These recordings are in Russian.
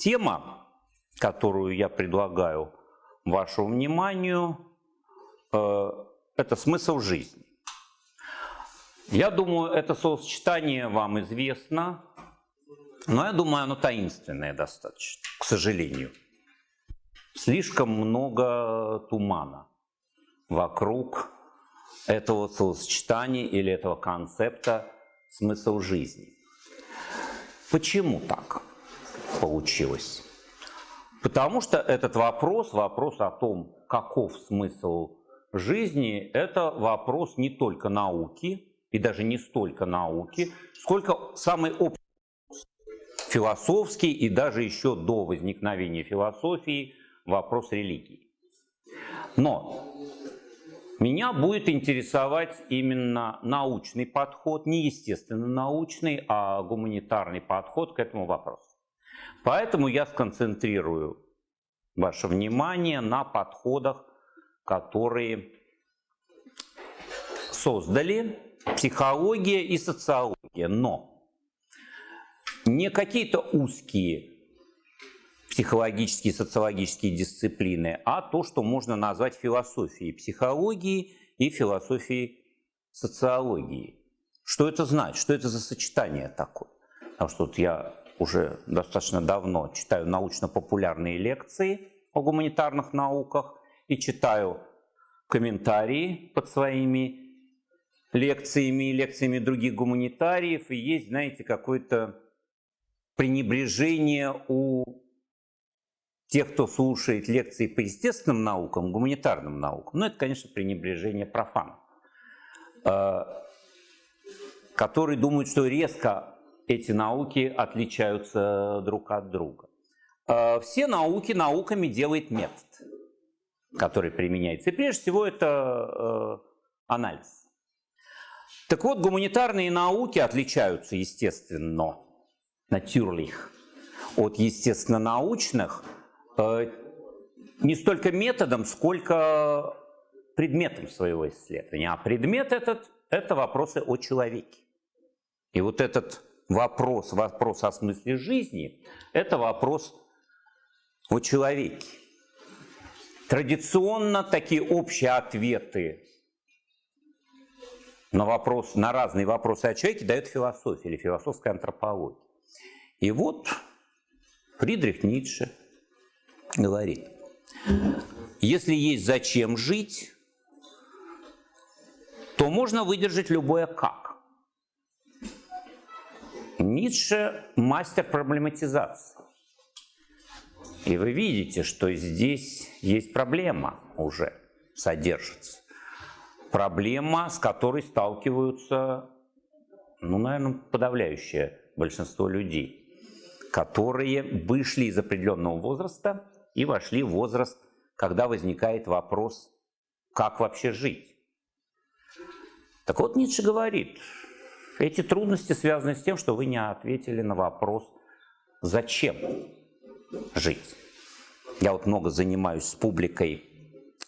Тема, которую я предлагаю вашему вниманию, э, это смысл жизни. Я думаю, это словосочетание вам известно, но я думаю, оно таинственное достаточно, к сожалению. Слишком много тумана вокруг этого словосочетания или этого концепта смысл жизни. Почему так получилось? Потому что этот вопрос, вопрос о том, каков смысл жизни, это вопрос не только науки, и даже не столько науки, сколько самый общий философский и даже еще до возникновения философии вопрос религии. Но меня будет интересовать именно научный подход, не естественно научный, а гуманитарный подход к этому вопросу. Поэтому я сконцентрирую ваше внимание на подходах, которые создали психология и социология. Но не какие-то узкие психологические, социологические дисциплины, а то, что можно назвать философией психологии и философией социологии. Что это значит? Что это за сочетание такое? Потому что вот я уже достаточно давно читаю научно-популярные лекции о гуманитарных науках и читаю комментарии под своими лекциями и лекциями других гуманитариев, и есть, знаете, какое-то пренебрежение у тех, кто слушает лекции по естественным наукам, гуманитарным наукам. Ну, это, конечно, пренебрежение профанов, э, которые думают, что резко эти науки отличаются друг от друга. Э, все науки науками делает метод, который применяется. И прежде всего это э, анализ. Так вот, гуманитарные науки отличаются, естественно, natürlich, от естественно-научных э, не столько методом, сколько предметом своего исследования. А предмет этот – это вопросы о человеке. И вот этот вопрос, вопрос о смысле жизни – это вопрос о человеке. Традиционно такие общие ответы на, вопрос, на разные вопросы о человеке дает философия или философская антропология. И вот Фридрих Ницше говорит, если есть зачем жить, то можно выдержать любое как. Ницше мастер проблематизации. И вы видите, что здесь есть проблема уже содержится проблема, с которой сталкиваются, ну, наверное, подавляющее большинство людей, которые вышли из определенного возраста и вошли в возраст, когда возникает вопрос, как вообще жить. Так вот, Ницше говорит, эти трудности связаны с тем, что вы не ответили на вопрос, зачем жить. Я вот много занимаюсь с публикой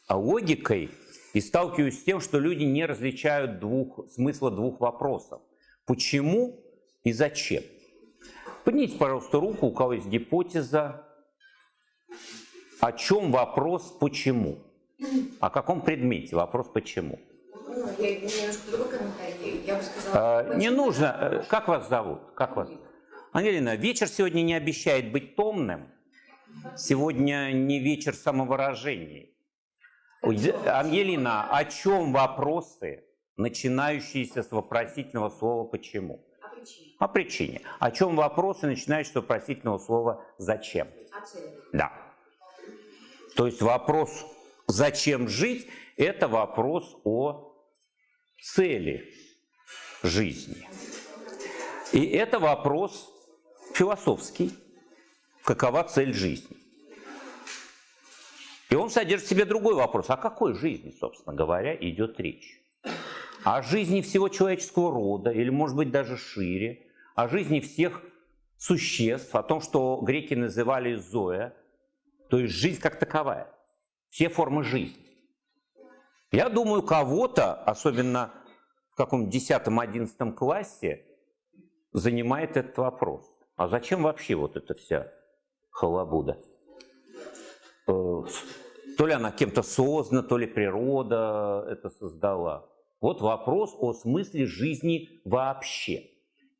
логикой, и сталкиваюсь с тем, что люди не различают двух, смысла двух вопросов. Почему и зачем? Поднимите, пожалуйста, руку, у кого есть гипотеза. О чем вопрос «почему»? О каком предмете вопрос «почему»? Я немножко другой комментарий. Я бы сказала, а, не нужно. Э, как вас зовут? Как вас? Ангелина, вечер сегодня не обещает быть томным. Сегодня не вечер самовыражений. Ангелина, о чем вопросы, начинающиеся с вопросительного слова «почему»? О причине. О причине. О чем вопросы, начинающиеся с вопросительного слова «зачем»? О цели. Да. То есть вопрос «зачем жить» – это вопрос о цели жизни. И это вопрос философский. Какова цель жизни? И он содержит в себе другой вопрос. О какой жизни, собственно говоря, идет речь? О жизни всего человеческого рода, или, может быть, даже шире, о жизни всех существ, о том, что греки называли зоя, то есть жизнь как таковая, все формы жизни. Я думаю, кого-то, особенно в каком 10-11 классе, занимает этот вопрос. А зачем вообще вот эта вся халабуда. Э, то ли она кем-то создана, то ли природа это создала. Вот вопрос о смысле жизни вообще.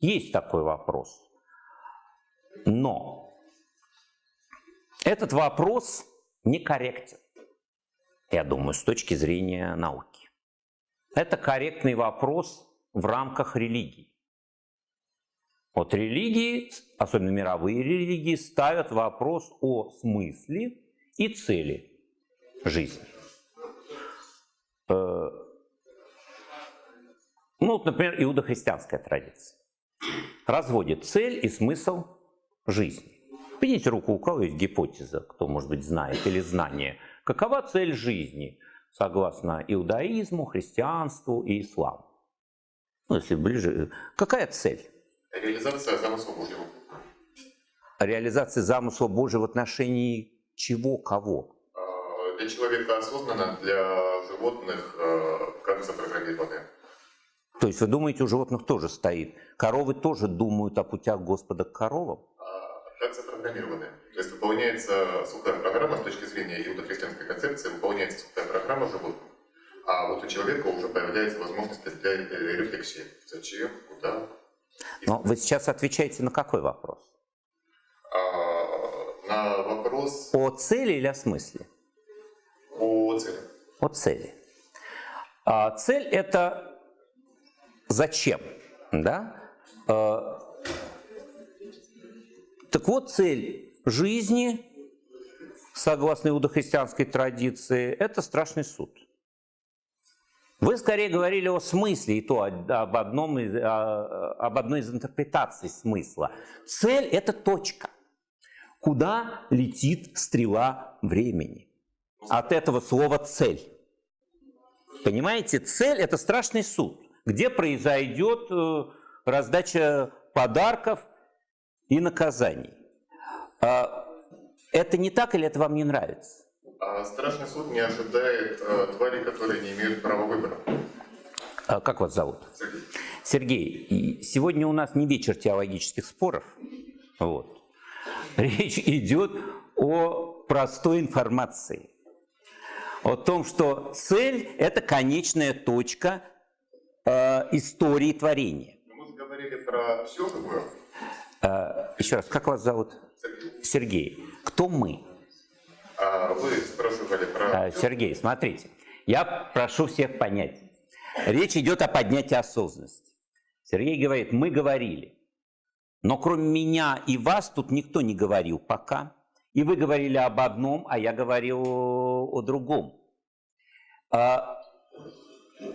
Есть такой вопрос. Но этот вопрос некорректен, я думаю, с точки зрения науки. Это корректный вопрос в рамках религии. Вот религии, особенно мировые религии, ставят вопрос о смысле и цели жизни. Э, ну, вот, например, иудохристианская традиция разводит цель и смысл жизни. Поднимите руку, у кого есть гипотеза, кто, может быть, знает, или знание. Какова цель жизни, согласно иудаизму, христианству и исламу? Ну, если ближе, какая цель? Реализация замысла Божьего. Реализация замысла Божьего в отношении чего, кого? А, для человека осознанно, для животных э, как запрограммированы. То есть вы думаете, у животных тоже стоит? Коровы тоже думают о путях Господа к коровам? А, как запрограммированы. То есть выполняется сухая программа с точки зрения иудохристианской концепции, выполняется сухая программа животных. А вот у человека уже появляется возможность для рефлексии. Зачем, куда, но вы сейчас отвечаете на какой вопрос? А, на вопрос... О цели или о смысле? О цели. О цели. А цель это зачем, да? Так вот, цель жизни, согласно иудохристианской традиции, это страшный суд. Вы скорее говорили о смысле, и то об, одном из, об одной из интерпретаций смысла. Цель – это точка, куда летит стрела времени. От этого слова «цель». Понимаете, цель – это страшный суд, где произойдет э, раздача подарков и наказаний. А, это не так или это вам не нравится? А страшный суд не ожидает э, тварей, которые не имеют права выбора. А как вас зовут? Сергей. Сергей, сегодня у нас не вечер теологических споров. Вот. Речь идет о простой информации. О том, что цель – это конечная точка э, истории творения. Мы говорили про все живое. Э, еще раз, как вас зовут? Сергей. Сергей. Кто мы? А вы спрашивали про... А, Сергей, смотрите, я прошу всех понять. Речь идет о поднятии осознанности. Сергей говорит, мы говорили, но кроме меня и вас тут никто не говорил пока. И вы говорили об одном, а я говорил о другом. А,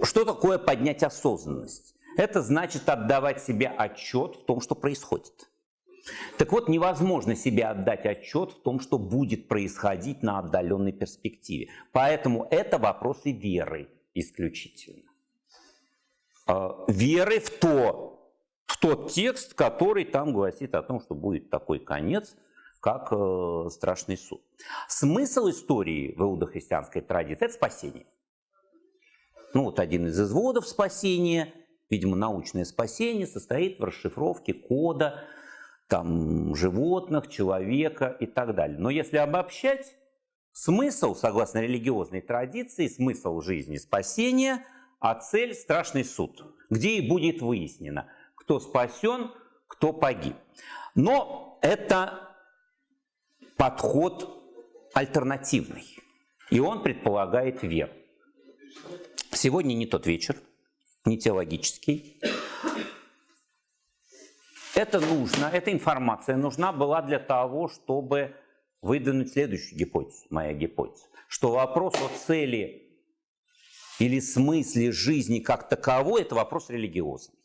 что такое поднять осознанность? Это значит отдавать себе отчет в том, что происходит. Так вот, невозможно себе отдать отчет в том, что будет происходить на отдаленной перспективе. Поэтому это вопросы веры исключительно. А, веры в, то, в тот текст, который там гласит о том, что будет такой конец, как э, страшный суд. Смысл истории в иудохристианской традиции – это спасение. Ну вот один из изводов спасения, видимо, научное спасение, состоит в расшифровке кода там, животных, человека и так далее. Но если обобщать, смысл, согласно религиозной традиции, смысл жизни – спасение, а цель – страшный суд, где и будет выяснено, кто спасен, кто погиб. Но это подход альтернативный, и он предполагает веру. Сегодня не тот вечер, не теологический. Это нужно, эта информация нужна была для того, чтобы выдвинуть следующую гипотезу, моя гипотеза, что вопрос о цели или смысле жизни как таковой – это вопрос религиозный.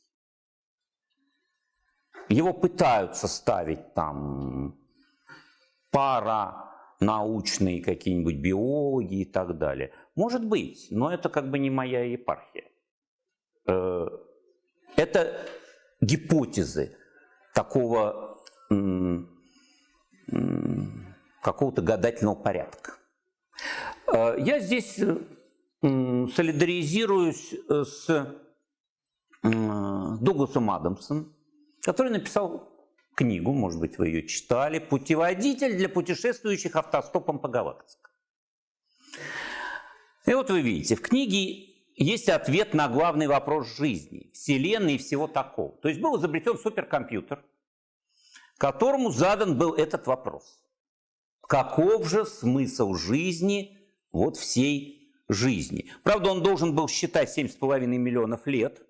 Его пытаются ставить там пара научные какие-нибудь биологи и так далее. Может быть, но это как бы не моя епархия. Э, это гипотезы, такого какого-то гадательного порядка. Э, я здесь солидаризируюсь э, с Дугласом Адамсом, который написал книгу, может быть, вы ее читали, «Путеводитель для путешествующих автостопом по галактике». И вот вы видите, в книге есть ответ на главный вопрос жизни, Вселенной и всего такого. То есть был изобретен суперкомпьютер, которому задан был этот вопрос. Каков же смысл жизни, вот всей жизни? Правда, он должен был считать 7,5 миллионов лет.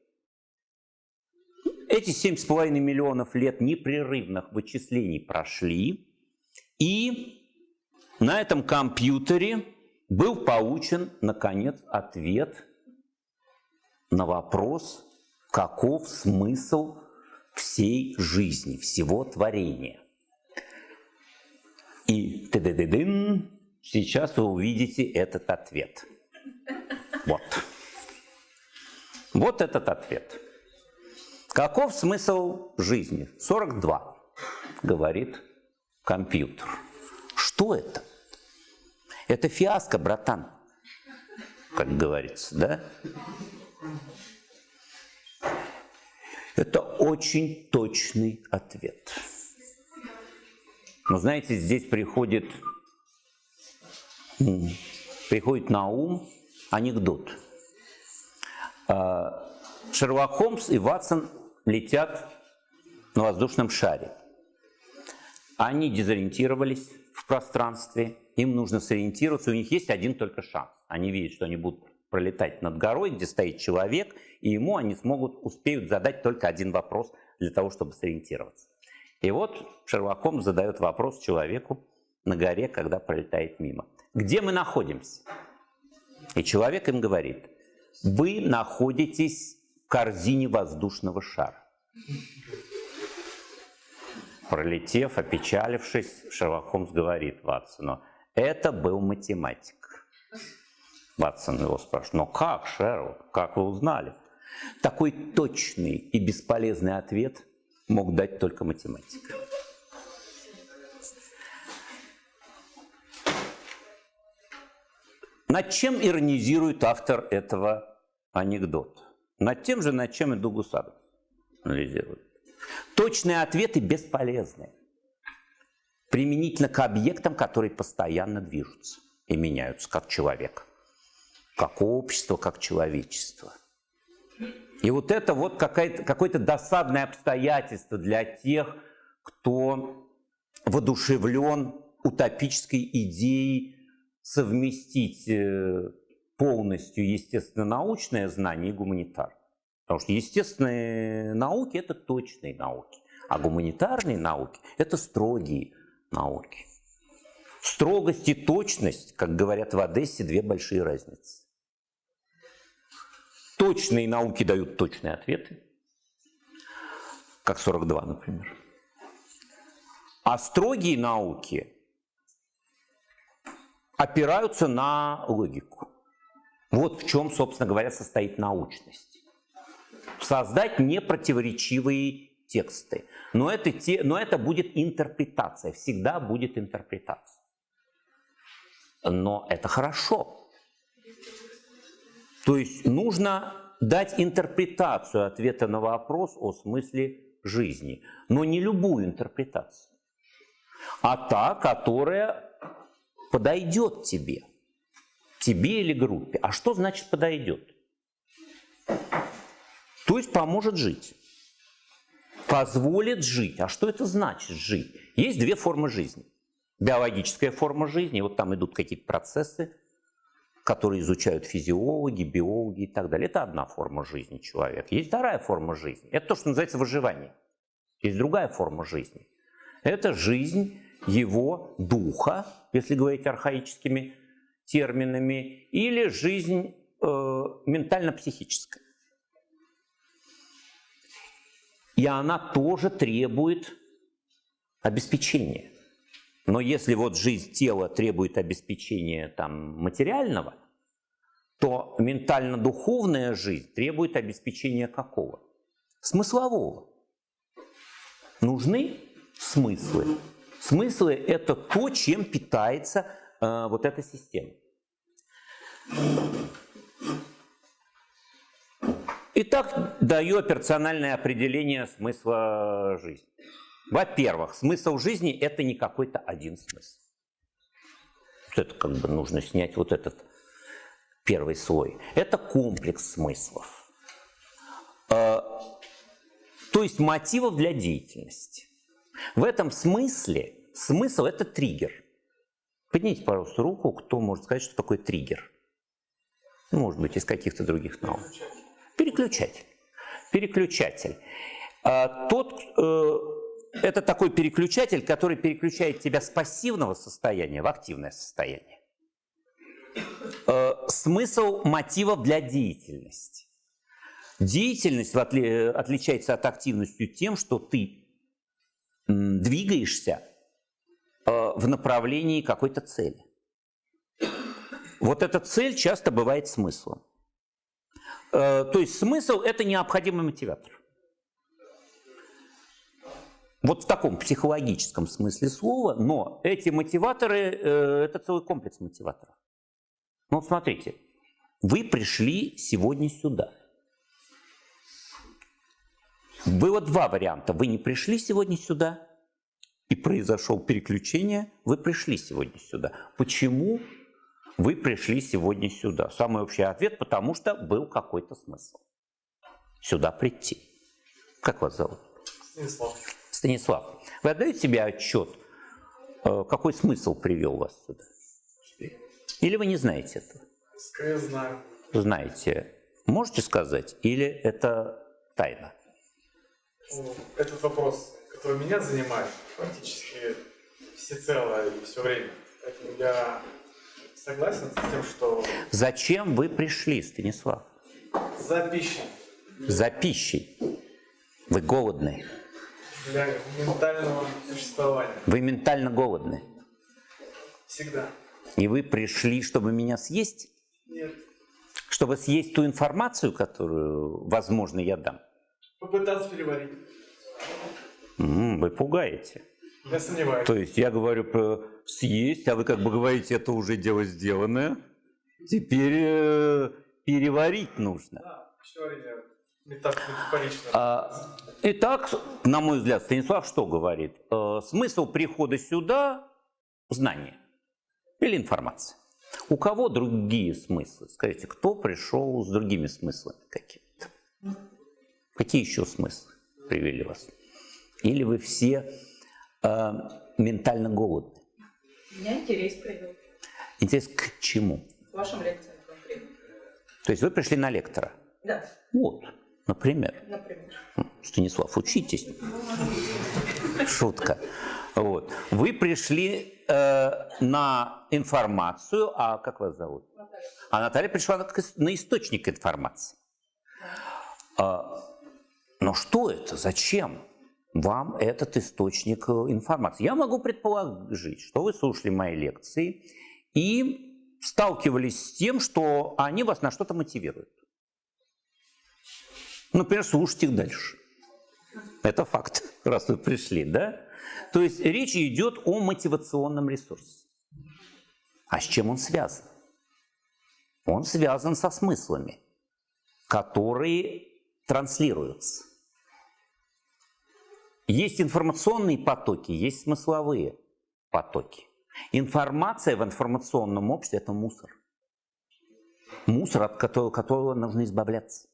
Эти 7,5 миллионов лет непрерывных вычислений прошли, и на этом компьютере был получен, наконец, ответ на вопрос, каков смысл всей жизни, всего творения. И ты -ды -ды -дын, сейчас вы увидите этот ответ. Вот. Вот этот ответ. Каков смысл жизни? 42, говорит компьютер. Что это? Это фиаско, братан, как говорится, да? Это очень точный ответ. Но знаете, здесь приходит, приходит на ум анекдот. А, Шерлок Холмс и Ватсон летят на воздушном шаре. Они дезориентировались в пространстве, им нужно сориентироваться, у них есть один только шанс. Они видят, что они будут пролетать над горой, где стоит человек, и ему они смогут, успеют задать только один вопрос для того, чтобы сориентироваться. И вот Шерлок задает вопрос человеку на горе, когда пролетает мимо. Где мы находимся? И человек им говорит, вы находитесь в корзине воздушного шара. Пролетев, опечалившись, Шерлок Холмс говорит Ватсону, это был математик. Ватсон его спрашивает, но как, Шерлок, как вы узнали? Такой точный и бесполезный ответ мог дать только математик. Над чем иронизирует автор этого анекдота? Над тем же, над чем и Дуглас Адамс анализирует. Точные ответы бесполезны применительно к объектам, которые постоянно движутся и меняются, как человек, как общество, как человечество. И вот это вот какое-то досадное обстоятельство для тех, кто воодушевлен утопической идеей совместить э, полностью естественно-научное знание и гуманитарное. Потому что естественные науки – это точные науки, а гуманитарные науки – это строгие науки. Строгость и точность, как говорят в Одессе, две большие разницы. Точные науки дают точные ответы, как 42, например. А строгие науки опираются на логику. Вот в чем, собственно говоря, состоит научность. Создать непротиворечивые тексты. Но это, те, но это будет интерпретация, всегда будет интерпретация. Но это хорошо. То есть нужно дать интерпретацию ответа на вопрос о смысле жизни, но не любую интерпретацию, а та, которая подойдет тебе, тебе или группе. А что значит подойдет? То есть поможет жить позволит жить. А что это значит жить? Есть две формы жизни. Биологическая форма жизни, вот там идут какие-то процессы, которые изучают физиологи, биологи и так далее. Это одна форма жизни человека. Есть вторая форма жизни. Это то, что называется выживание. Есть другая форма жизни. Это жизнь его духа, если говорить архаическими терминами, или жизнь э, ментально-психическая. и она тоже требует обеспечения. Но если вот жизнь тела требует обеспечения там, материального, то ментально-духовная жизнь требует обеспечения какого? Смыслового. Нужны смыслы. Смыслы – это то, чем питается э, вот эта система. Итак, даю персональное определение смысла жизни. Во-первых, смысл жизни – это не какой-то один смысл. Это как бы нужно снять вот этот первый слой. Это комплекс смыслов. А, то есть мотивов для деятельности. В этом смысле смысл – это триггер. Поднимите, пожалуйста, руку, кто может сказать, что такое триггер. Может быть, из каких-то других наук. Переключатель. Переключатель. А, тот, э, это такой переключатель, который переключает тебя с пассивного состояния в активное состояние. Э, смысл мотивов для деятельности. Деятельность отли, отличается от активности тем, что ты двигаешься э, в направлении какой-то цели. Вот эта цель часто бывает смыслом. Э, то есть смысл – это необходимый мотиватор. Вот в таком психологическом смысле слова, но эти мотиваторы э, – это целый комплекс мотиваторов. Ну вот смотрите, вы пришли сегодня сюда. Было два варианта. Вы не пришли сегодня сюда, и произошел переключение, вы пришли сегодня сюда. Почему вы пришли сегодня сюда? Самый общий ответ – потому что был какой-то смысл сюда прийти. Как вас зовут? Станислав. Станислав, вы отдаете себе отчет, э, какой смысл привел вас сюда? Или вы не знаете этого? Скорее знаю. Знаете. Можете сказать? Или это тайна? Этот вопрос, который меня занимает практически всецело и все время. Поэтому я согласен с тем, что Зачем вы пришли, Станислав? за пищей За пищей. Вы голодны. Для ментального существования Вы ментально голодны. всегда. И вы пришли, чтобы меня съесть? Нет. Чтобы съесть ту информацию, которую, возможно, я дам? Попытаться переварить. Вы пугаете. Я сомневаюсь. То есть я говорю про съесть, а вы как бы говорите, это уже дело сделанное. Теперь э, переварить нужно. Да, метафорично. А, итак, на мой взгляд, Станислав что говорит? Э, смысл прихода сюда – знание или информация. У кого другие смыслы? Скажите, кто пришел с другими смыслами какими-то? Какие еще смыслы привели вас? Или вы все э, ментально голодны? Меня интерес привел Интерес к чему? к вашим лекциям конкретно. То есть вы пришли на лектора? Да, Вот, например. например. Станислав, учитесь. Шутка. Вот. Вы пришли э, на информацию, а как вас зовут? Наталья. А Наталья пришла на, на источник информации. А, но что это? Зачем вам этот источник э, информации? Я могу предположить, что вы слушали мои лекции и сталкивались с тем, что они вас на что-то мотивируют. Например, слушать их дальше. Это факт, раз вы пришли, да? То есть речь идет о мотивационном ресурсе. А с чем он связан? Он связан со смыслами, которые транслируются. Есть информационные потоки, есть смысловые потоки. Информация в информационном обществе – это мусор. Мусор, от которого, которого нужно избавляться.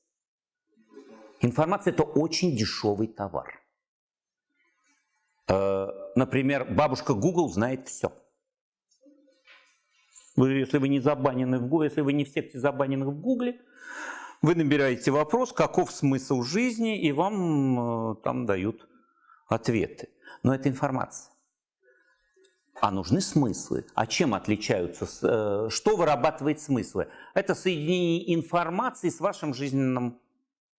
Информация – это очень дешевый товар. Э, Например, бабушка Google знает все. Вы, если вы не забанены в Гугле, если вы не в секте забаненных в Гугле, вы набираете вопрос, каков смысл жизни, и вам э, там дают ответы. Но это информация. А нужны смыслы. А чем отличаются? э, Что вырабатывает смыслы? Это соединение информации с вашим жизненным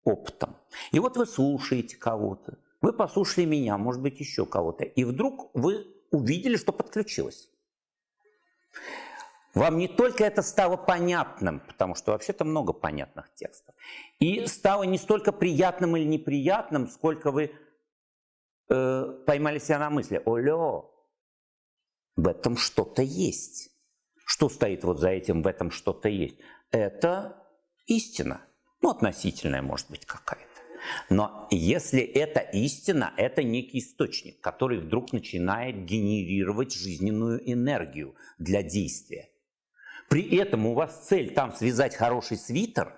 опытом. И вот вы слушаете кого-то, вы послушали меня, может быть, еще кого-то, и вдруг вы увидели, что подключилось. Вам не только это стало понятным, потому что вообще-то много понятных текстов, и стало не столько приятным или неприятным, сколько вы э, поймали себя на мысли, олё, в этом что-то есть. Что стоит вот за этим, в этом что-то есть? Это истина. Ну, относительная, может быть, какая-то. Но если это истина, это некий источник, который вдруг начинает генерировать жизненную энергию для действия. При этом у вас цель там связать хороший свитер.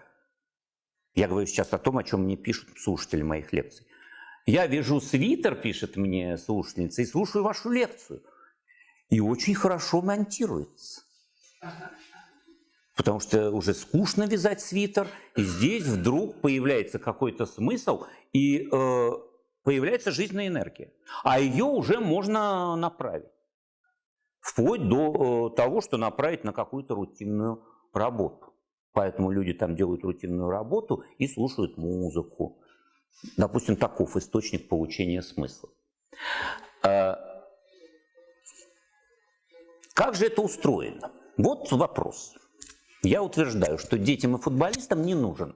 Я говорю сейчас о том, о чем мне пишут слушатели моих лекций. Я вяжу свитер, пишет мне слушательница, и слушаю вашу лекцию. И очень хорошо монтируется. Потому что уже скучно вязать свитер, и здесь вдруг появляется какой-то смысл, и э, появляется жизненная энергия. А ее уже можно направить. Вплоть до э, того, что направить на какую-то рутинную работу. Поэтому люди там делают рутинную работу и слушают музыку. Допустим, таков источник получения смысла. Э, как же это устроено? Вот вопрос. Я утверждаю, что детям и футболистам не нужен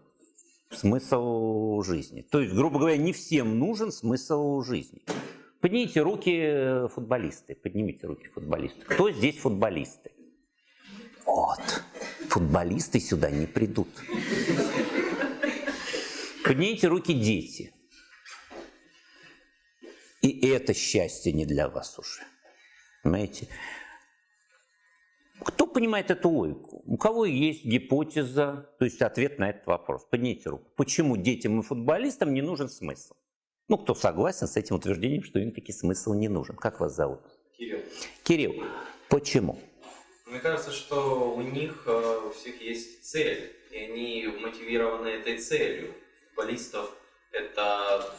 смысл жизни. То есть, грубо говоря, не всем нужен смысл жизни. Поднимите руки футболисты, поднимите руки футболисты. Кто здесь футболисты? Вот, футболисты сюда не придут. Поднимите руки дети. И это счастье не для вас уже. Понимаете? Кто понимает эту логику? У кого есть гипотеза, то есть ответ на этот вопрос? Поднимите руку. Почему детям и футболистам не нужен смысл? Ну, кто согласен с этим утверждением, что им таки смысл не нужен? Как вас зовут? Кирилл. Кирилл, почему? Мне кажется, что у них э, у всех есть цель, и они мотивированы этой целью. Футболистов это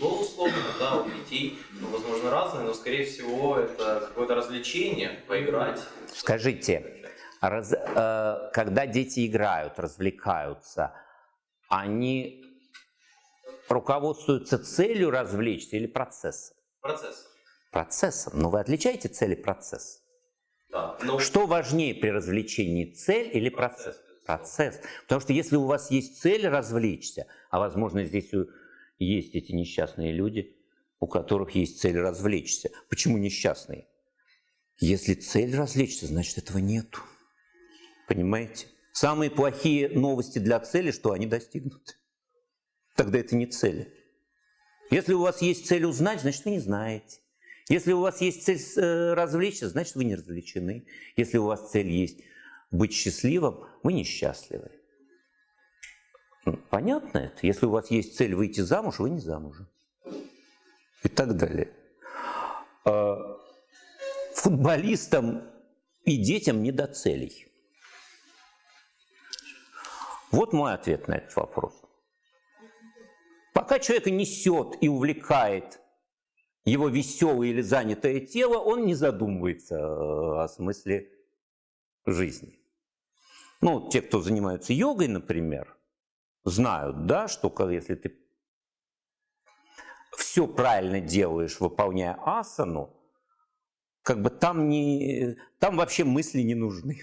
гол условно, да, у детей, ну, возможно, разные, но, скорее всего, это какое-то развлечение, поиграть. Скажите, раз, э, когда дети играют, развлекаются, они руководствуются целью развлечься или процессом? Процесс. Процессом. Но вы отличаете цели процесс? Да. Но Что важнее при развлечении, цель или процесс? Процесс, Процесс. Потому что если у вас есть цель развлечься, а возможно здесь есть эти несчастные люди, у которых есть цель развлечься. Почему несчастные? Если цель развлечься, значит этого нету. Понимаете? Самые плохие новости для цели, что они достигнуты. Тогда это не цели. Если у вас есть цель узнать, значит вы не знаете. Если у вас есть цель э, развлечься, значит вы не развлечены. Если у вас цель есть быть счастливым, вы несчастливы. М, Понятно это? Если у вас есть цель выйти замуж, вы не замужем. И так далее. А, Футболистам и детям не до целей. Вот мой ответ на этот вопрос. Пока человека несет и увлекает его веселое или занятое тело, он не задумывается э, о смысле жизни. Ну, те, кто занимаются йогой, например, знают, да, что если ты все правильно делаешь, выполняя асану, как бы там, не, там вообще мысли не нужны.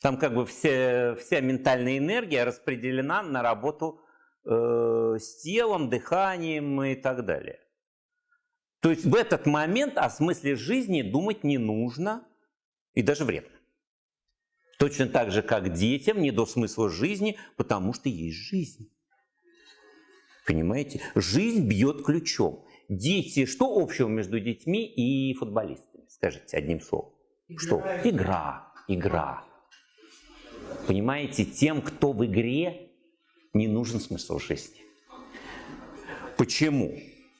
Там как бы все, вся ментальная энергия распределена на работу э, с телом, дыханием и так далее. То есть в этот момент о смысле жизни думать не нужно и даже вредно. Точно так же, как детям не до смысла жизни, потому что есть жизнь. Понимаете? Жизнь бьет ключом. Дети, что общего между детьми и футболистами? Скажите одним словом. Что? Игра. Игра. Понимаете, тем, кто в игре, не нужен смысл жизни. Почему?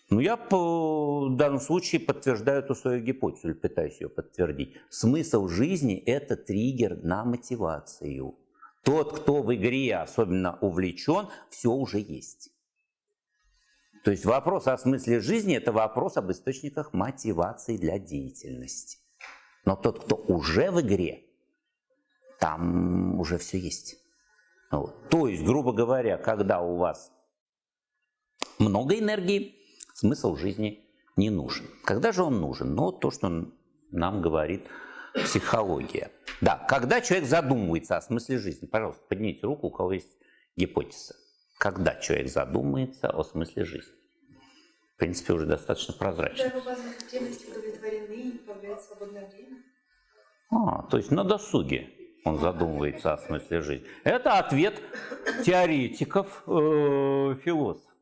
Ну, я по- в данном случае подтверждаю эту свою гипотезу, или пытаюсь ее подтвердить. Смысл жизни – это триггер на мотивацию. Тот, кто в игре особенно увлечен, все уже есть. То есть вопрос о смысле жизни – это вопрос об источниках мотивации для деятельности. Но тот, кто уже в игре, там уже все есть. Вот. То есть, грубо говоря, когда у вас много энергии, смысл жизни не нужен. Когда же он нужен? Ну, то, что нам говорит психология. Да, когда человек задумывается о смысле жизни, пожалуйста, поднимите руку, у кого есть гипотеза. Когда человек задумается о смысле жизни. В принципе, уже достаточно прозрачно. Когда его базовые потребности удовлетворены появляется свободное время. А, то есть на досуге он задумывается о смысле жизни. Это ответ теоретиков, э, философов.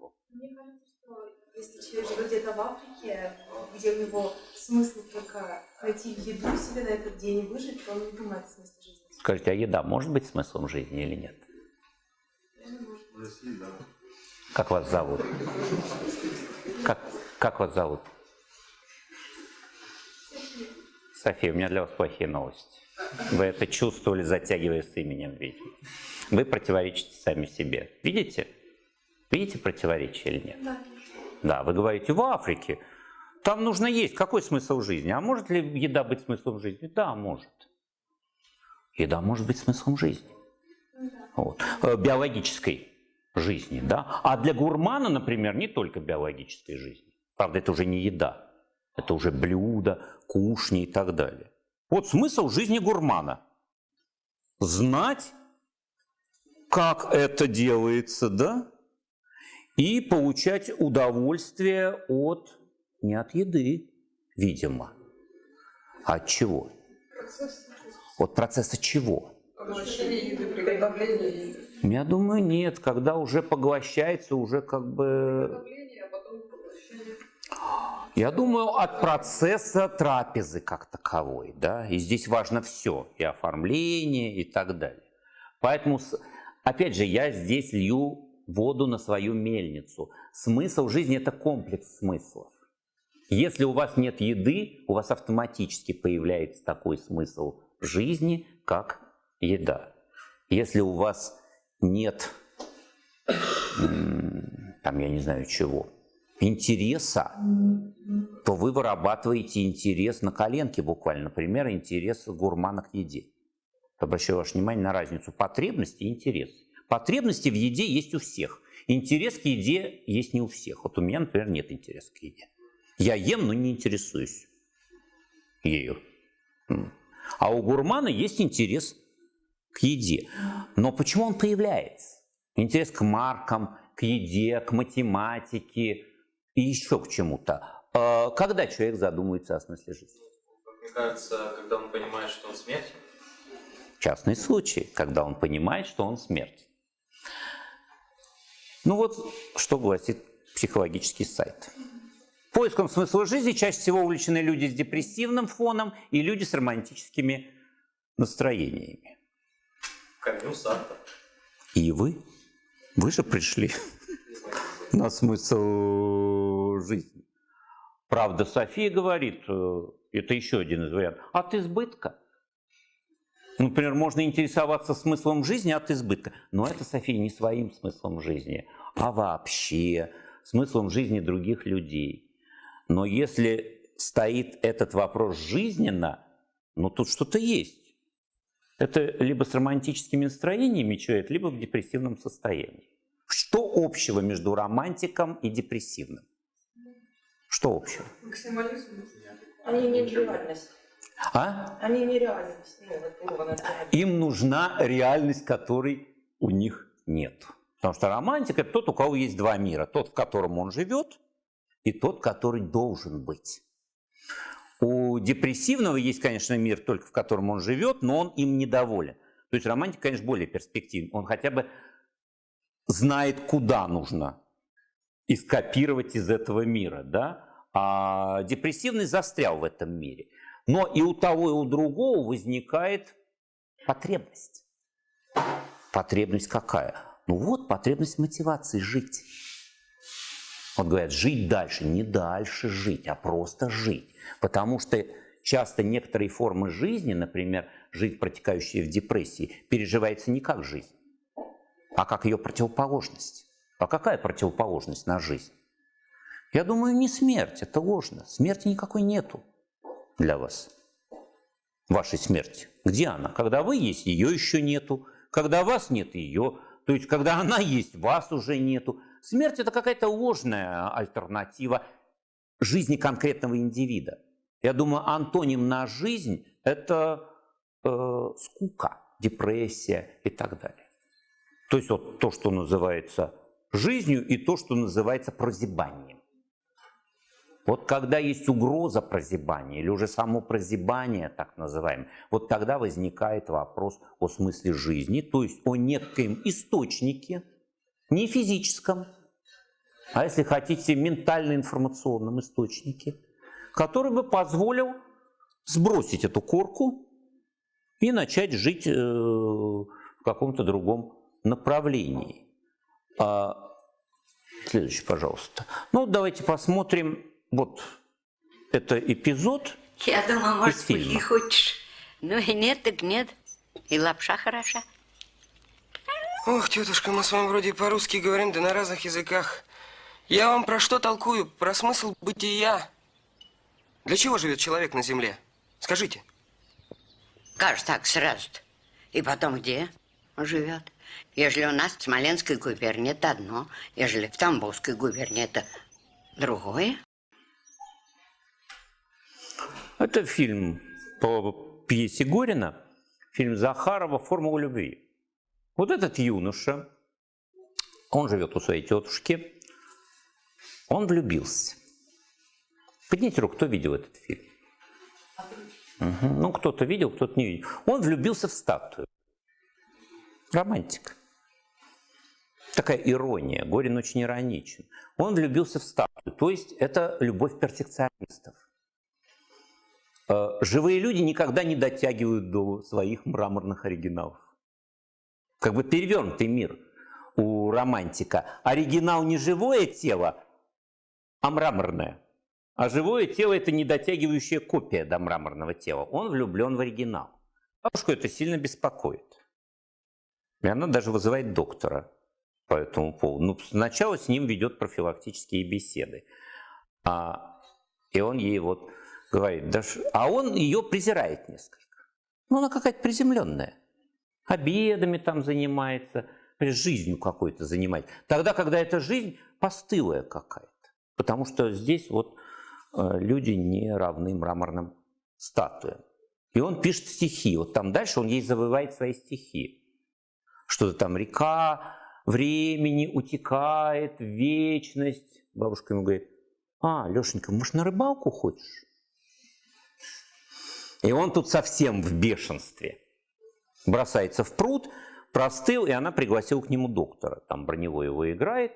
Если человек живет где-то в Африке, где у него смысл только найти еду себе на этот день и выжить, то он не понимает смысла жизни. Скажите, а еда может быть смыслом жизни или нет? Да. Как вас зовут? Как, как вас зовут? София, у меня для вас плохие новости. Вы это чувствовали, затягивая с именем, видимо. Вы противоречите сами себе. Видите? Видите противоречие или нет? Да. Да, вы говорите, в Африке там нужно есть. Какой смысл жизни? А может ли еда быть смыслом жизни? Да, может. Еда может быть смыслом жизни. Вот. Э, Биологической жизни, да. А для гурмана, например, не только биологической жизни. Правда, это уже не еда. Это уже блюдо, кушни и так далее. Вот смысл жизни гурмана. Знать, как это делается, да? И получать удовольствие от, не от еды, видимо. А от чего? От процесса чего? Я думаю, нет. Когда уже поглощается, уже как бы... Я думаю, от процесса трапезы как таковой, да, и здесь важно все, и оформление, и так далее. Поэтому, опять же, я здесь лью воду на свою мельницу. Смысл жизни – это комплекс смыслов. Если у вас нет еды, у вас автоматически появляется такой смысл жизни, как еда. Если у вас нет, там, я не знаю чего, интереса, то вы вырабатываете интерес на коленке буквально, например, интерес гурмана к еде. Обращаю ваше внимание на разницу потребности и интереса. Потребности в еде есть у всех. Интерес к еде есть не у всех. Вот у меня, например, нет интереса к еде. Я ем, но не интересуюсь ею. А у гурмана есть интерес к еде. Но почему он появляется? Интерес к маркам, к еде, к математике и еще к чему-то. А Когда человек задумывается о смысле жизни? Мне кажется, когда он понимает, что он смертен, Частный случай, когда он понимает, что он смертен. Ну вот, что гласит психологический сайт. Поиском смысла жизни чаще всего увлечены люди с депрессивным фоном и люди с романтическими настроениями. Камю Сартр. И вы? Вы же пришли на смысл жизни. Правда, София говорит, э, это еще один из вариантов, от избытка. Например, можно интересоваться смыслом жизни от избытка. Но это, София, не своим смыслом жизни, а вообще смыслом жизни других людей. Но если стоит этот вопрос жизненно, ну тут что-то есть. Это либо с романтическими настроениями человек, либо в депрессивном состоянии. Что общего между романтиком и депрессивным? Что общего? Максимализм. Они не. А? Они не реальность. Ну. Им нужна реальность, которой у них нет. Потому что романтик – это тот, у кого есть два мира. Тот, в котором он живет, и тот, который должен быть. У депрессивного есть, конечно, мир, только в котором он живет, но он им недоволен. То есть романтик, конечно, более перспективный. Он хотя бы знает, куда нужно и скопировать из этого мира. Да? А депрессивный застрял в этом мире. Но и у того, и у другого возникает потребность. Потребность какая? Ну вот, потребность мотивации жить. Вот говорят, жить дальше. Не дальше жить, а просто жить. Потому что часто некоторые формы жизни, например, жизнь, протекающая в депрессии, переживается не как жизнь, а как ее противоположность. А какая противоположность на жизнь? Я думаю, не смерть, это ложно. Смерти никакой нету для вас. Вашей смерти. Где она? Когда вы есть, ее еще нету. Когда вас нет, ее. То есть, когда она есть, вас уже нету. Смерть это какая-то ложная альтернатива жизни конкретного индивида. Я думаю, антоним на жизнь это э, скука, депрессия и так далее. То есть вот то, что называется жизнью, и то, что называется прозябанием. Вот когда есть угроза прозябания, или уже само прозябание, так называемое, вот тогда возникает вопрос о смысле жизни, то есть о некоем источнике, не физическом, а если хотите, ментально-информационном источнике, который бы позволил сбросить эту корку и начать жить э, в каком-то другом направлении. А, следующий, пожалуйста. Ну, давайте посмотрим. Вот это эпизод Я думала, может, из фильма. хочешь. Ну и нет, так нет. И лапша хороша. Ох, тетушка, мы с вами вроде по-русски говорим, да на разных языках. Я вам про что толкую? Про смысл бытия. Для чего живет человек на земле? Скажите. Кажется, так сразу -то. И потом где он живет? Ежели у нас в Смоленской губернии это одно, ежели в Тамбовской губернии это другое. Это фильм по пьесе Горина, фильм Захарова «Формула любви». Вот этот юноша, он живет у своей тетушки, он влюбился. Поднимите руку, кто видел этот фильм? Мгм. Ну, кто-то видел, кто-то не видел. Он влюбился в статую. Романтик. Такая ирония. Горин очень ироничен. Он влюбился в статую. То есть это любовь перфекционистов. Э, Живые люди никогда не дотягивают до своих мраморных оригиналов. Как бы перевернутый мир у романтика. Оригинал не живое тело, а мраморное. А живое тело – это недотягивающая копия до мраморного тела. Он влюблен в оригинал. Бабушку это сильно беспокоит. И она даже вызывает доктора по этому поводу. Ну, сначала с ним ведет профилактические беседы. А, и он ей вот говорит, а он ее презирает несколько. Ну, она какая-то приземленная. Обедами там занимается, жизнью какой-то занимается. Тогда, когда эта жизнь постылая какая-то. Потому что здесь вот э, люди не равны мраморным статуям. И он пишет стихи. Вот там дальше он ей завывает свои стихи. Что-то там река времени утекает вечность. Бабушка ему говорит, а, Лешенька, может, на рыбалку хочешь? И он тут совсем в бешенстве. Бросается в пруд, простыл, и она пригласила к нему доктора. Там броневой его играет.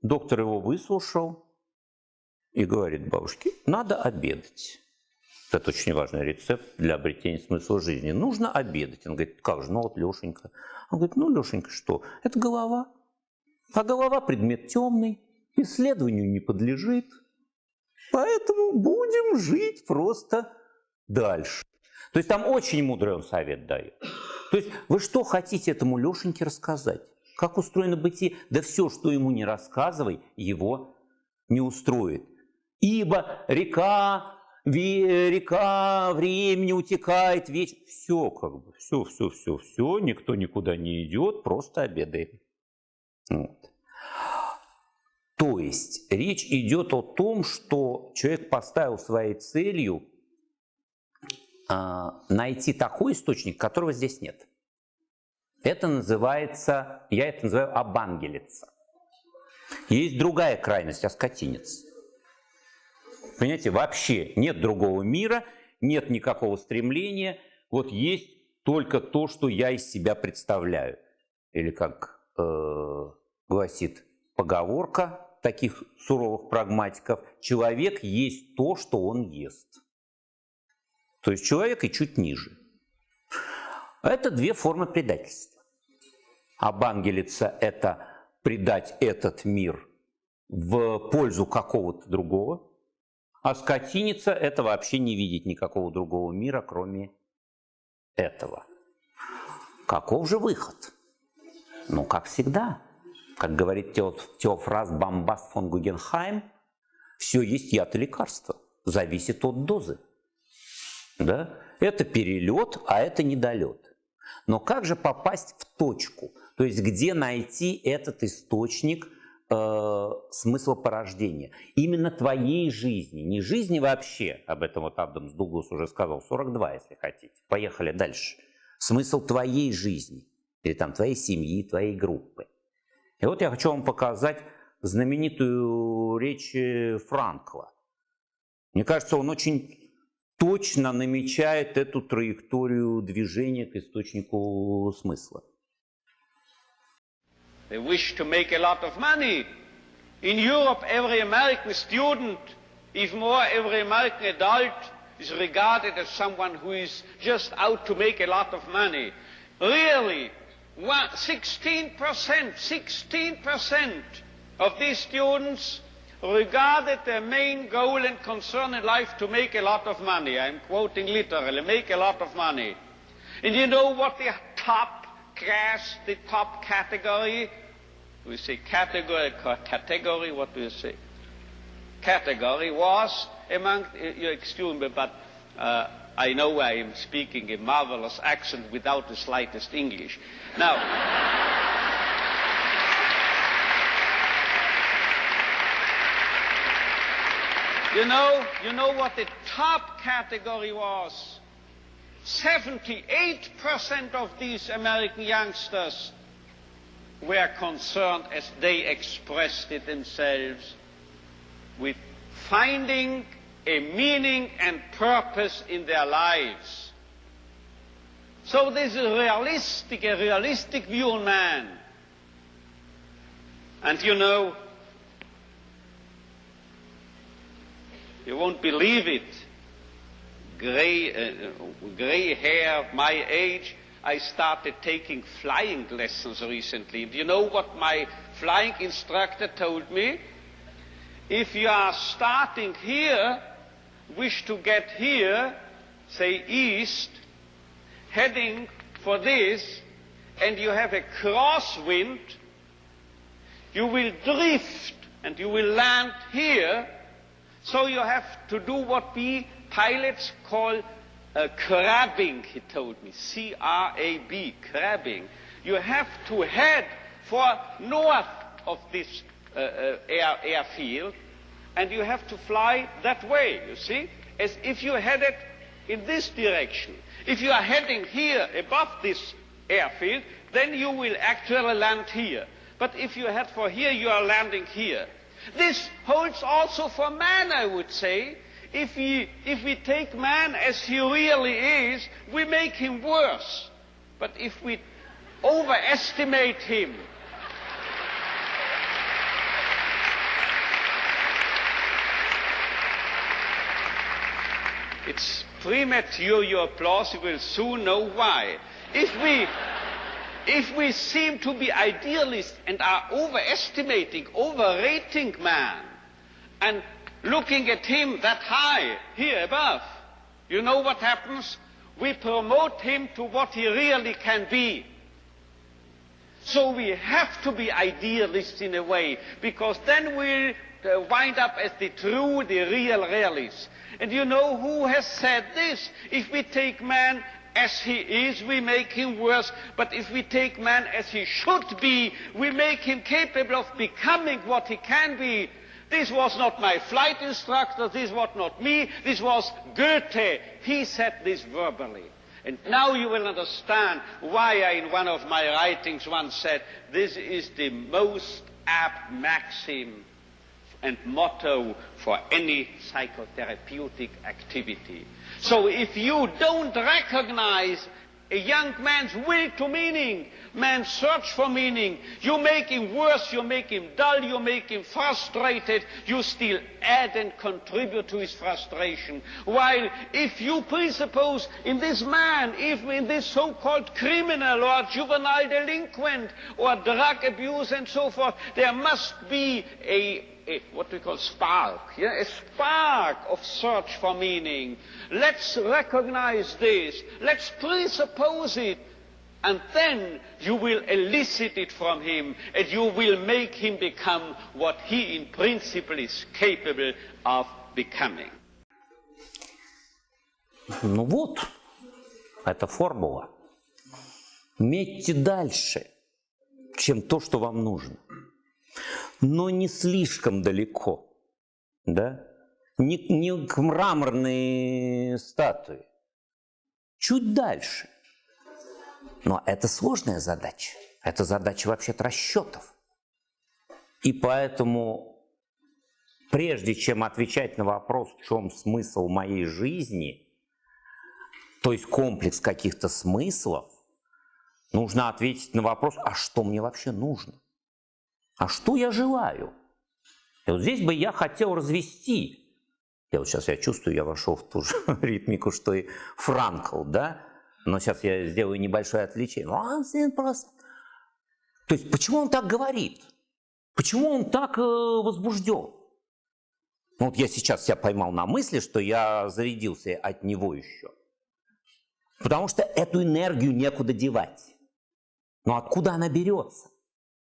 Доктор его выслушал и говорит бабушке, надо обедать. Это очень важный рецепт для обретения смысла жизни. Нужно обедать. Он говорит, как же, ну вот Лешенька. Он говорит, ну, Лешенька, что? Это голова. А голова предмет темный, исследованию не подлежит. Поэтому будем жить просто дальше. То есть там очень мудрый он совет дает. То есть вы что хотите этому Лешеньке рассказать? Как устроено бытие? Да все, что ему не рассказывай, его не устроит. Ибо река, река времени утекает вечно. Все как бы, все, все, все, все, никто никуда не идет, просто обедаем. Вот. То есть речь идет о том, что человек поставил своей целью найти такой источник, которого здесь нет. Это называется, я это называю обангелица. Есть другая крайность, оскотинец. Понимаете, вообще нет другого мира, нет никакого стремления, вот есть только то, что я из себя представляю. Или как э, гласит поговорка таких суровых прагматиков, человек есть то, что он ест. То есть человек и чуть ниже. Это две формы предательства. Обангелица – это предать этот мир в пользу какого-то другого, а скотиница – это вообще не видеть никакого другого мира, кроме этого. Каков же выход? Ну, как всегда, как говорит Тео- Теофраст Бомбаст фон Гугенхайм, все есть яд и лекарство, зависит от дозы. Да? Это перелет, а это недолет. Но как же попасть в точку? То есть где найти этот источник э, смысла порождения? Именно твоей жизни, не жизни вообще, об этом вот Адамс Дуглас уже сказал, 42, если хотите. Поехали дальше. Смысл твоей жизни, или там твоей семьи, твоей группы. И вот я хочу вам показать знаменитую речь э, Франкла. Мне кажется, он очень точно намечает эту траекторию движения к источнику смысла. They wish to make a lot of money. In Europe, every American student, even more every American adult, is regarded as someone who is just out to make a lot of money. Really, 16%, 16% of these students regarded their main goal and concern in life to make a lot of money. I'm quoting literally, make a lot of money. And you know what the top class, the top category, we say category, category, what do you say? Category was among, you excuse me, but uh, I know I am speaking a marvelous accent without the slightest English. Now, you know, you know what the top category was? 78% of these American youngsters were concerned, as they expressed it themselves, with finding a meaning and purpose in their lives. So this is realistic, a realistic view on man. And you know, you won't believe it. Gray, uh, gray hair, of my age, I started taking flying lessons recently. Do you know what my flying instructor told me? If you are starting here, wish to get here, say east, heading for this, and you have a crosswind, you will drift and you will land here. So you have to do what we pilots call uh, crabbing, he told me. C R A B, crabbing. You have to head for north of this uh, uh, air, airfield, and you have to fly that way, you see, as if you headed in this direction. If you are heading here above this airfield, then you will actually land here. But if you head for here, you are landing here. This holds also for man, I would say. If we, if we take man as he really is, we make him worse. But if we overestimate him, it's premature your applause, you will soon know why. If we, if we seem to be idealists and are overestimating, overrating man, and looking at him that high, here above, you know what happens? We promote him to what he really can be. So we have to be idealists in a way, because then we'll uh, wind up as the true, the real realists. And you know who has said this? If we take man as he is, we make him worse. But if we take man as he should be, we make him capable of becoming what he can be. This was not my flight instructor, this was not me, this was Goethe. He said this verbally. And now you will understand why I, in one of my writings, once said, this is the most apt maxim and motto for any psychotherapeutic activity. So if you don't recognize a young man's will to meaning, man's search for meaning. You make him worse, you make him dull, you make him frustrated, you still add and contribute to his frustration. While if you presuppose in this man, if in this so-called criminal or juvenile delinquent or drug abuse and so forth, there must be a a, what we call spark, yeah? a spark of search for meaning. Let's recognize this. Let's presuppose it. And then you will elicit it from him and you will make him become what he in principle is capable of becoming. Ну вот, это формула. Метьте дальше, чем то, что вам нужно Но не слишком далеко, да? Не, не к мраморной статуе, чуть дальше. Но это сложная задача. Это задача вообще-то расчетов. И поэтому, прежде чем отвечать на вопрос, в чем смысл моей жизни, то есть комплекс каких-то смыслов, нужно ответить на вопрос, а что мне вообще нужно? А что я желаю? И вот здесь бы я хотел развести. Я вот сейчас я чувствую, я вошел в ту же ритмику, что и Франкл, да? Но сейчас я сделаю небольшое отвлечение. Он просто... То есть почему он так говорит? Почему он так э, возбужден? Ну, вот я сейчас себя поймал на мысли, что я зарядился от него еще. Потому что эту энергию некуда девать. Но откуда она берется?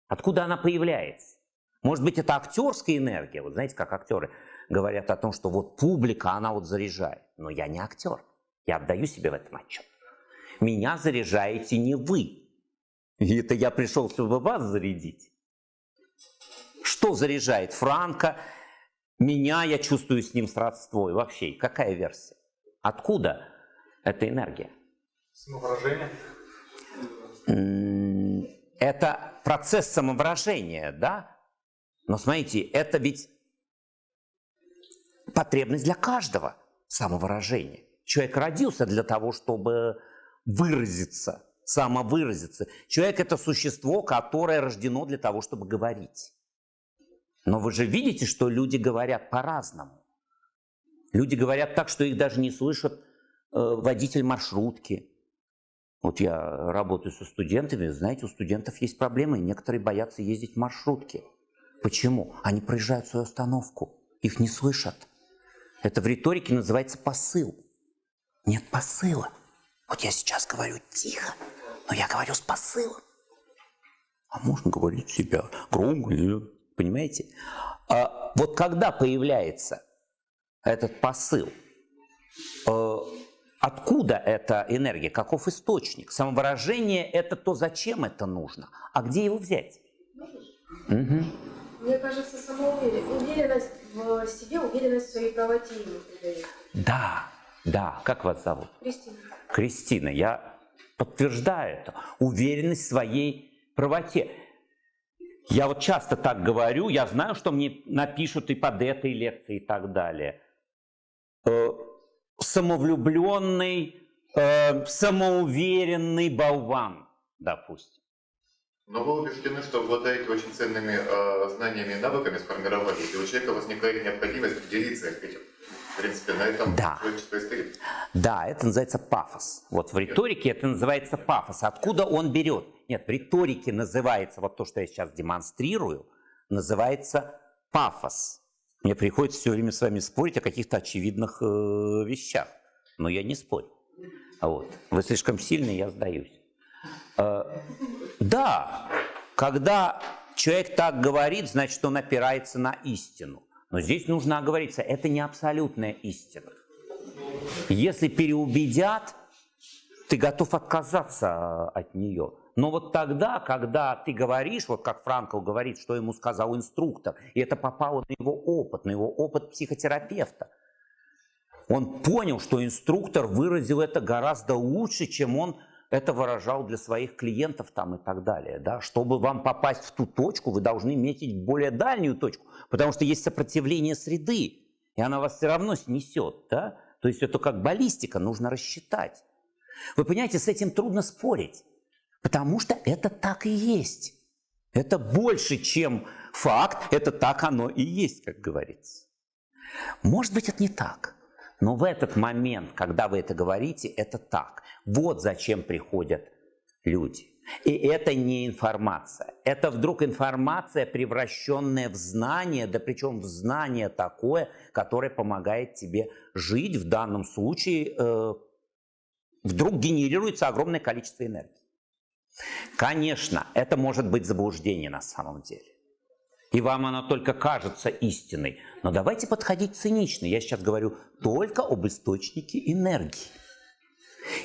Откуда она появляется? Может быть, это актерская энергия. Вот знаете, как актеры говорят о том, что вот публика, она вот заряжает. Но я не актер. Я отдаю себе в этом отчет. Меня заряжаете не вы. И это я пришел, чтобы вас зарядить. Что заряжает Франка? Меня, я чувствую с ним сродство. И вообще, какая версия? Откуда эта энергия? Самовыражение. Это процесс самовыражения, да? Но смотрите, это ведь потребность для каждого самовыражения. Человек родился для того, чтобы выразиться, самовыразиться. Человек – это существо, которое рождено для того, чтобы говорить. Но вы же видите, что люди говорят по-разному. Люди говорят так, что их даже не слышат э, водитель маршрутки. Вот я работаю со студентами, знаете, у студентов есть проблемы, некоторые боятся ездить в маршрутке. Почему? Они проезжают свою остановку, их не слышат. Это в риторике называется посыл. Нет посыла. Вот я сейчас говорю тихо, но я говорю с посылом. А можно говорить себя громко, понимаете? А вот когда появляется этот посыл, э, откуда эта энергия, каков источник? Самовыражение – это то, зачем это нужно, а где его взять? Угу. Мне кажется, самоуверенность в себе, уверенность в своей правоте ему придает. Да, да. Как вас зовут? Кристина. Кристина, я подтверждаю это. Уверенность в своей правоте. Я вот часто так говорю, я знаю, что мне напишут и под этой лекцией и так далее. Самовлюбленный, э, самоуверенный болван, допустим. Но вы убеждены, что обладаете очень ценными э, знаниями и навыками, сформировались, и у человека возникает необходимость поделиться этим. В принципе, на этом да. человечество и стоит. Да, это называется пафос. Вот в риторике это называется пафос. Откуда он берет? Нет, в риторике называется, вот то, что я сейчас демонстрирую, называется пафос. Мне приходится все время с вами спорить о каких-то очевидных э, вещах. Но я не спорю. Вот. Вы слишком сильный, я сдаюсь. Э, да, когда человек так говорит, значит, он опирается на истину. Но здесь нужно оговориться, это не абсолютная истина. Если переубедят, ты готов отказаться от нее. Но вот тогда, когда ты говоришь, вот как Франкл говорит, что ему сказал инструктор, и это попало на его опыт, на его опыт психотерапевта, он понял, что инструктор выразил это гораздо лучше, чем он это выражал для своих клиентов там и так далее. Да? Чтобы вам попасть в ту точку, вы должны метить более дальнюю точку, потому что есть сопротивление среды, и она вас все равно снесет. Да? То есть это как баллистика, нужно рассчитать. Вы понимаете, с этим трудно спорить, потому что это так и есть. Это больше, чем факт, это так оно и есть, как говорится. Может быть, это не так. Но в этот момент, когда вы это говорите, это так. Вот зачем приходят люди. И это не информация. Это вдруг информация, превращенная в знание, да причем в знание такое, которое помогает тебе жить. В данном случае э, вдруг генерируется огромное количество энергии. Конечно, это может быть заблуждение на самом деле и вам она только кажется истиной. Но давайте подходить цинично. Я сейчас говорю только об источнике энергии.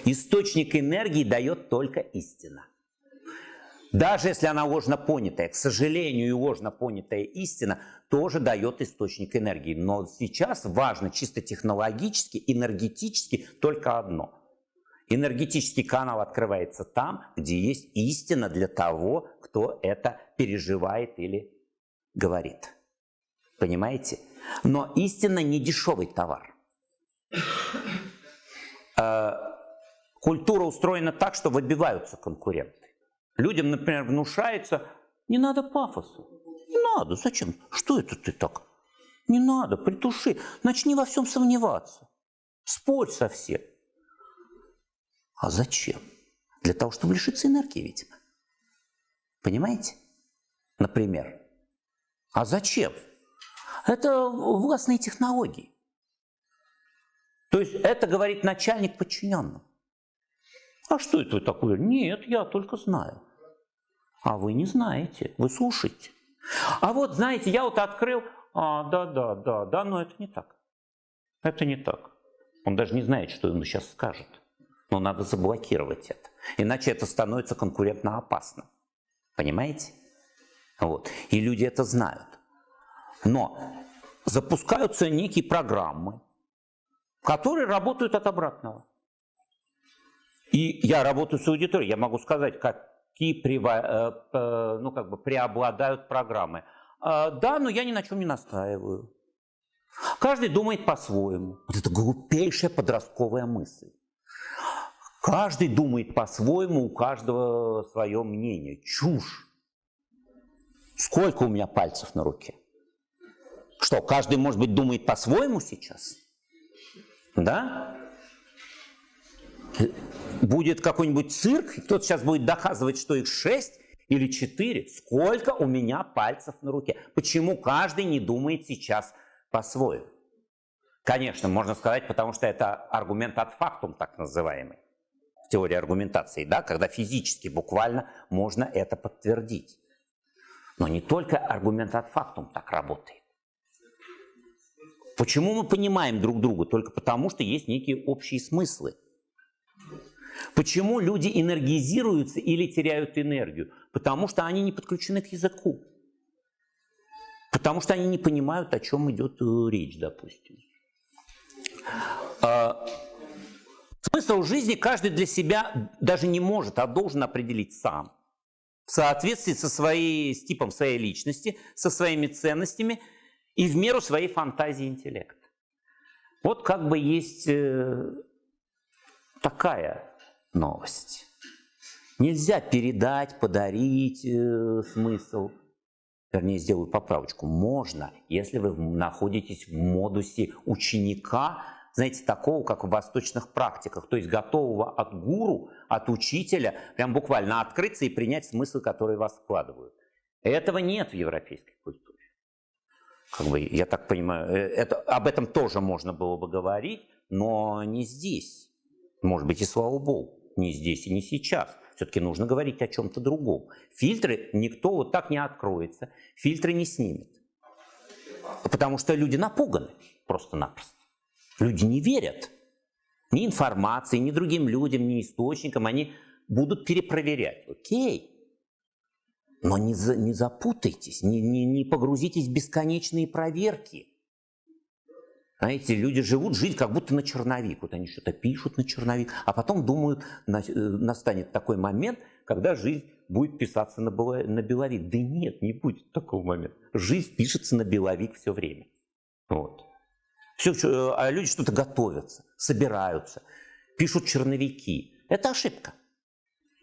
Источник энергии дает только истина. Даже если она ложно понятая, к сожалению, и ложно понятая истина тоже дает источник энергии. Но сейчас важно чисто технологически, энергетически только одно. Энергетический канал открывается там, где есть истина для того, кто это переживает или говорит. Понимаете? Но истина не дешевый товар. Э, культура устроена так, что выбиваются конкуренты. Людям, например, внушается, не надо пафоса. Не надо, зачем? Что это ты так Не надо, притуши. Начни во всем сомневаться. Спорь со всем. А зачем? Для того, чтобы лишиться энергии, видимо. Понимаете? Например. А зачем? Это властные технологии. То есть это говорит начальник подчиненным. А что это вы такое? Нет, я только знаю. А вы не знаете, вы слушаете. А вот, знаете, я вот открыл, а, да, да, да, да, но это не так. Это не так. Он даже не знает, что ему сейчас скажет. Но надо заблокировать это. Иначе это становится конкурентно опасным. Понимаете? Вот. И люди это знают. Но запускаются некие программы, которые работают от обратного. И я работаю с аудиторией, я могу сказать, какие э, э, ну, как бы преобладают программы. А, да, но я ни на чем не настаиваю. Каждый думает по-своему. Вот это глупейшая подростковая мысль. Каждый думает по-своему, у каждого свое мнение. Чушь. Сколько у меня пальцев на руке? Что, каждый, может быть, думает по-своему сейчас? Да? Будет какой-нибудь цирк, кто-то сейчас будет доказывать, что их шесть или четыре. Сколько у меня пальцев на руке? Почему каждый не думает сейчас по-своему? Конечно, можно сказать, потому что это аргумент от фактум, так называемый, теории аргументации, да, когда физически, буквально можно это подтвердить. Но не только аргумент от фактум так работает. Почему мы понимаем друг друга? Только потому, что есть некие общие смыслы. Почему люди энергизируются или теряют энергию? Потому что они не подключены к языку. Потому что они не понимают, о чем идет э, речь, допустим. Смысл жизни каждый для себя даже не может, а должен определить сам. В соответствии со своей, с типом своей личности, со своими ценностями и в меру своей фантазии интеллекта. Вот как бы есть э, такая новость. Нельзя передать, подарить э, смысл. Вернее, сделаю поправочку. Можно, если вы находитесь в модусе ученика, знаете, такого, как в восточных практиках, то есть готового от гуру, от учителя, прям буквально открыться и принять смысл, который вас вкладывают. Этого нет в европейской культуре. Как бы, я так понимаю, э, это, об этом тоже можно было бы говорить, но не здесь. Может быть, и слава богу не здесь и не сейчас. Все-таки нужно говорить о чем-то другом. Фильтры никто вот так не откроется, фильтры не снимет. Потому что люди напуганы просто-напросто. Люди не верят ни информации, ни другим людям, ни источникам. Они будут перепроверять. Окей. Но не, за, не запутайтесь, не, не, не погрузитесь в бесконечные проверки. Знаете, люди живут жизнь как будто на черновик. Вот они что-то пишут на черновик, а потом думают, э, настанет такой момент, когда жизнь будет писаться на, на беловик. Да нет, не будет такого момента. Жизнь пишется на беловик все время. Вот. Все, э, а люди что-то готовятся, собираются, пишут черновики. Это ошибка.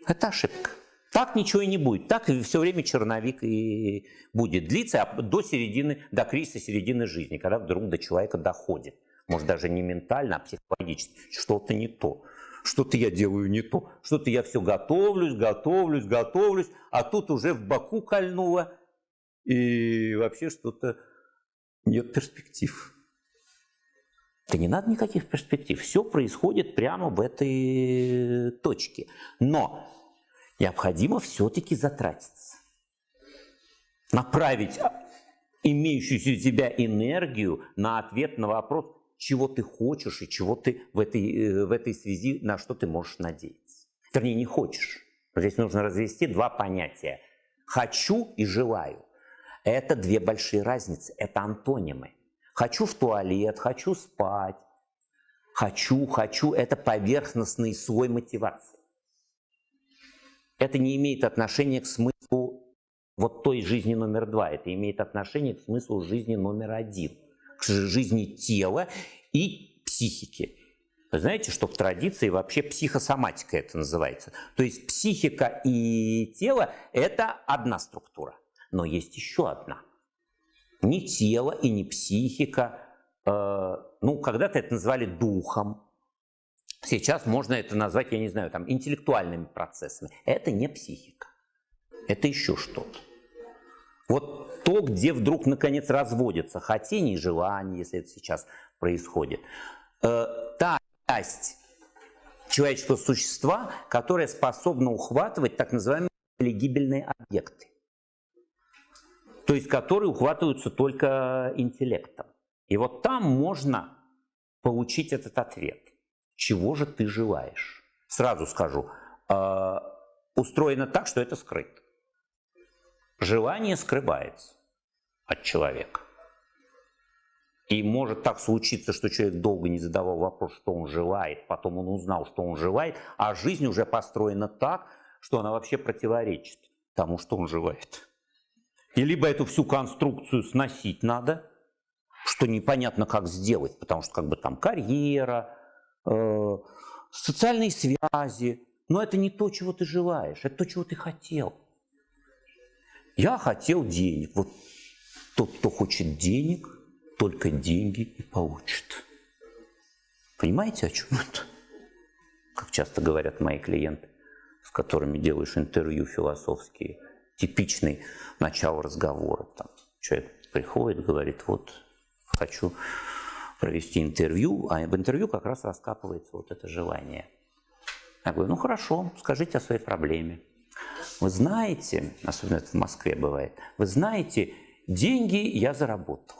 Это ошибка. Так ничего и не будет. Так все время черновик и будет длиться а до середины, до кризиса середины жизни, когда вдруг до человека доходит. Может, даже не ментально, а психологически. Что-то не то. Что-то я делаю не то. Что-то я все готовлюсь, готовлюсь, готовлюсь, а тут уже в боку кольнуло. И вообще что-то нет перспектив. Да не надо никаких перспектив. Все происходит прямо в этой точке. Но необходимо все-таки затратиться. Направить имеющуюся у тебя энергию на ответ на вопрос, чего ты хочешь и чего ты в этой, э, в этой связи, на что ты можешь надеяться. Вернее, не хочешь. Здесь нужно развести два понятия. Хочу и желаю. Это две большие разницы, это антонимы. Хочу в туалет, хочу спать. Хочу, хочу – это поверхностный слой мотивации это не имеет отношения к смыслу вот той жизни номер два. Это имеет отношение к смыслу жизни номер один, к жизни тела и психики. Вы знаете, что в традиции вообще психосоматика это называется. То есть психика и тело – это одна структура, но есть еще одна. Не тело и не психика. Э, ну, когда-то это называли духом. Сейчас можно это назвать, я не знаю, там, интеллектуальными процессами. Это не психика. Это еще что-то. Вот то, где вдруг, наконец, разводятся хотение и желание, если это сейчас происходит. Э, та часть человеческого существа, которая способна ухватывать так называемые легибельные объекты. То есть, которые ухватываются только интеллектом. И вот там можно получить этот ответ. Чего же ты желаешь? Сразу скажу, э, устроено так, что это скрыто. Желание скрывается от человека. И может так случиться, что человек долго не задавал вопрос, что он желает, потом он узнал, что он желает, а жизнь уже построена так, что она вообще противоречит тому, что он желает. И либо эту всю конструкцию сносить надо, что непонятно как сделать, потому что как бы там карьера, э, социальные связи, но это не то, чего ты желаешь, это то, чего ты хотел. Я хотел денег. Вот тот, кто хочет денег – только деньги и получит. Понимаете, о чем это? Как часто говорят мои клиенты, с которыми делаешь интервью философские, типичный начало разговора. Там человек приходит, говорит, вот хочу провести интервью, а в интервью как раз раскапывается вот это желание. Я говорю, ну хорошо, скажите о своей проблеме. Вы знаете, особенно это в Москве бывает, вы знаете, деньги я заработал.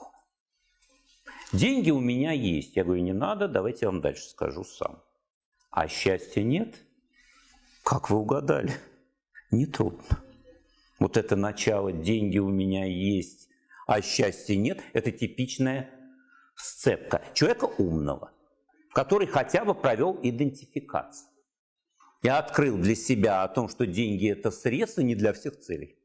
Деньги у меня есть. Я говорю, не надо, давайте я вам дальше скажу сам. А счастья нет? Как вы угадали? Нетрудно. Вот это начало «деньги у меня есть, а счастья нет» – это типичная сцепка человека умного, который хотя бы провел идентификацию. Я открыл для себя о том, что деньги – это средство не для всех целей.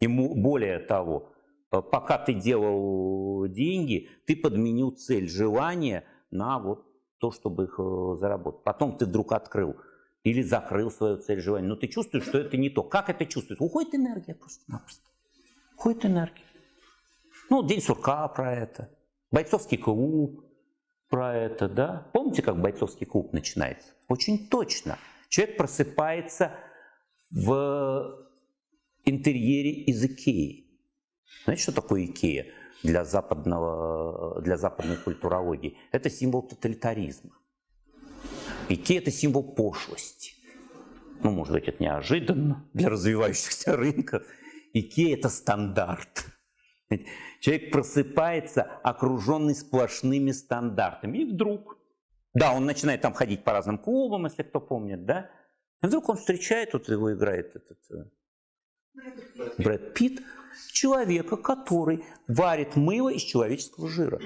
Ему более того, Э, пока ты делал деньги, ты подменил цель желания на вот то, чтобы их э, заработать. Потом ты вдруг открыл или закрыл свою цель желания. Но ты чувствуешь, что это не то. Как это чувствуется? Уходит энергия просто-напросто. Уходит энергия. Ну, День сурка про это. Бойцовский клуб про это, да? Помните, как бойцовский клуб начинается? Очень точно. Человек просыпается в интерьере из Икеи. Знаете, что такое Икея для, западного, для западной культурологии? Это символ тоталитаризма. Икея – это символ пошлости. Ну, может быть, это неожиданно для развивающихся рынков. Икея – это стандарт. Человек просыпается, окруженный сплошными стандартами. И вдруг, да, он начинает там ходить по разным клубам, если кто помнит, да, и вдруг он встречает, вот его играет этот э, Брэд Питт, человека, который варит мыло из человеческого жира.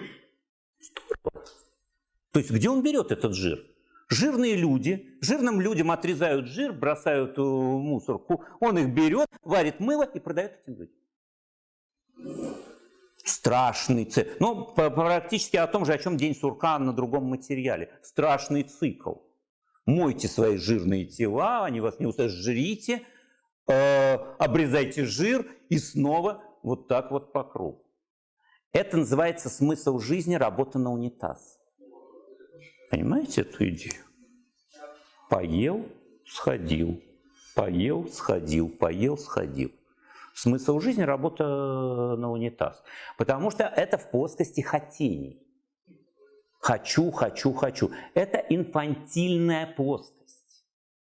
То есть где он берет этот жир? Жирные люди, жирным людям отрезают жир, бросают в мусорку, он их берет, варит мыло и продает этим людям. Страшный цикл. Ну, практически о том же, о чем День сурка на другом материале. Страшный цикл. Мойте свои жирные тела, они вас не устают, жрите, э, обрезайте жир и снова вот так вот по кругу. Это называется смысл жизни работа на унитаз. Понимаете эту идею? Поел, сходил, поел, сходил, поел, сходил. Смысл жизни – работа на унитаз. Потому что это в плоскости хотений. Хочу, хочу, хочу. Это инфантильная плоскость.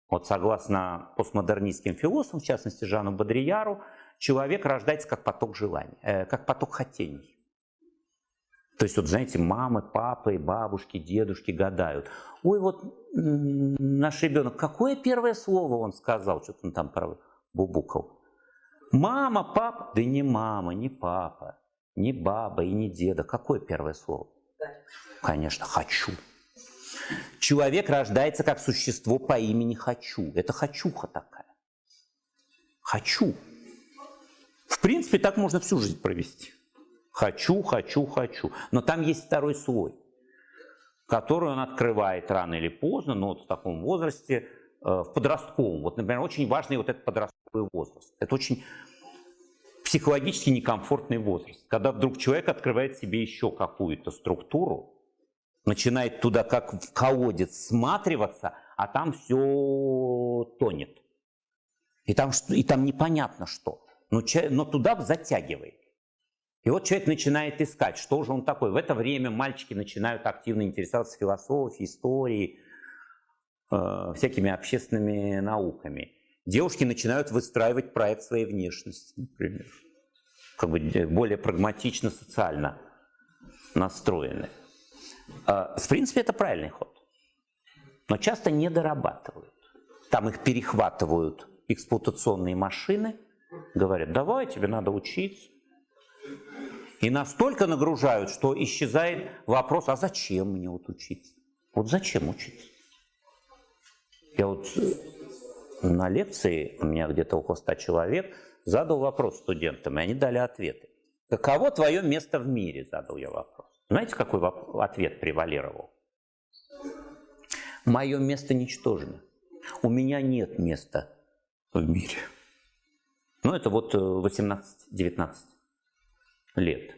Вот согласно постмодернистским философам, в частности Жану Бодрияру, человек рождается как поток желаний, э, как поток хотений. То есть, вот знаете, мамы, папы, бабушки, дедушки гадают. Ой, вот наш ребенок, какое первое слово он сказал? Что-то он там бубукал. Мама, папа. Да не мама, не папа, не баба и не деда. Какое первое слово? Конечно, хочу. Человек рождается как существо по имени Хочу. Это хочуха такая. Хочу. В принципе, так можно всю жизнь провести. Хочу, хочу, хочу. Но там есть второй слой, который он открывает рано или поздно, но вот в таком возрасте, э, в подростковом. Вот, например, очень важный вот этот подростковый возраст. Это очень психологически некомфортный возраст, когда вдруг человек открывает себе еще какую-то структуру, начинает туда как в колодец сматриваться, а там все тонет. И там, и там непонятно что. Но, но туда затягивает. И вот человек начинает искать, что же он такой. В это время мальчики начинают активно интересоваться философией, историей, э, всякими общественными науками. Девушки начинают выстраивать проект своей внешности, например. Как бы более прагматично, социально настроены. Э, в принципе, это правильный ход. Но часто не дорабатывают. Там их перехватывают эксплуатационные машины, говорят, давай, тебе надо учиться. И настолько нагружают, что исчезает вопрос, а зачем мне вот учиться? Вот зачем учиться? Я вот э, на лекции, у меня где-то около 100 человек, задал вопрос студентам, и они дали ответы. Каково твое место в мире, задал я вопрос. Знаете, какой ответ превалировал? Мое место ничтожно. У меня нет места в мире. Ну, это вот 18-19 э, лет.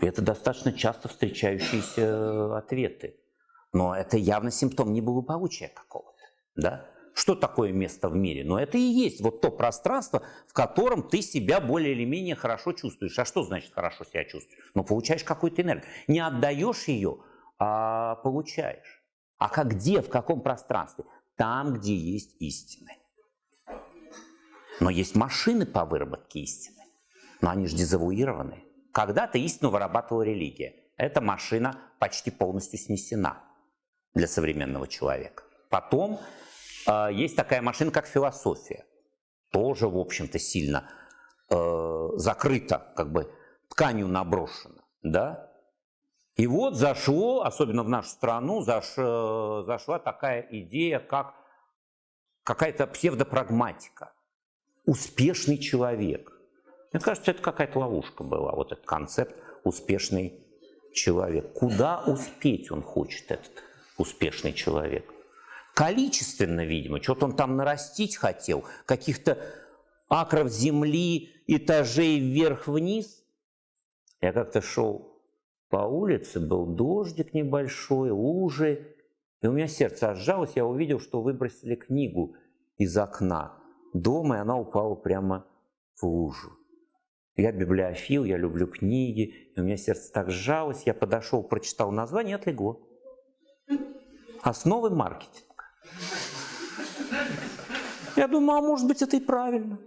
Это достаточно часто встречающиеся э, ответы. Но это явно симптом неблагополучия какого-то. Да? Что такое место в мире? Но это и есть вот то пространство, в котором ты себя более или менее хорошо чувствуешь. А что значит хорошо себя чувствуешь? Ну, получаешь какую-то энергию. Не отдаешь ее, а получаешь. А как где, в каком пространстве? Там, где есть истины. Но есть машины по выработке истины. Но они же дезавуированы. Когда-то истину вырабатывала религия. Эта машина почти полностью снесена для современного человека. Потом э, есть такая машина, как философия. Тоже, в общем-то, сильно э, закрыта, как бы тканью наброшена. Да? И вот зашло, особенно в нашу страну, заш, э, зашла такая идея, как какая-то псевдопрагматика. Успешный человек. Мне кажется, это какая-то ловушка была, вот этот концепт «успешный человек». Куда успеть он хочет, этот успешный человек? Количественно, видимо, что-то он там нарастить хотел, каких-то акров земли, этажей вверх-вниз. Я как-то шел по улице, был дождик небольшой, лужи, и у меня сердце сжалось, я увидел, что выбросили книгу из окна дома, и она упала прямо в лужу. Я библиофил, я люблю книги, и у меня сердце так сжалось, я подошел, прочитал название, отлегло. Основы маркетинга. Я думаю, а может быть это и правильно.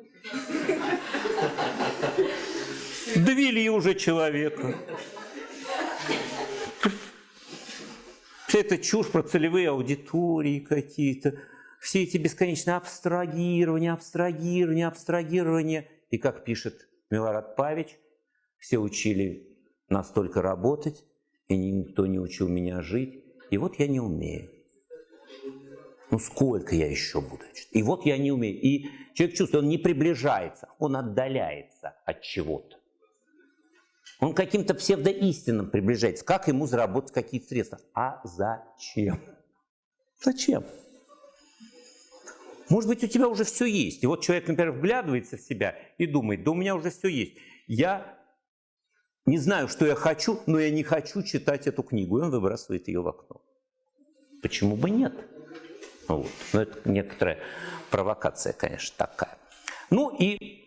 Довели уже человека. Вся эта чушь про целевые аудитории какие-то, все эти бесконечные абстрагирования, абстрагирования, абстрагирования. И как пишет Милорад Павич, все учили настолько работать, и никто не учил меня жить. И вот я не умею. Ну сколько я еще буду? И вот я не умею. И человек чувствует, он не приближается, он отдаляется от чего-то. Он каким-то псевдоистинам приближается. Как ему заработать какие-то средства? А зачем? Зачем? Может быть, у тебя уже все есть. И вот человек, например, вглядывается в себя и думает, да у меня уже все есть. Я не знаю, что я хочу, но я не хочу читать эту книгу. И он выбрасывает ее в окно. Почему бы нет? Вот. Но это некоторая провокация, конечно, такая. Ну и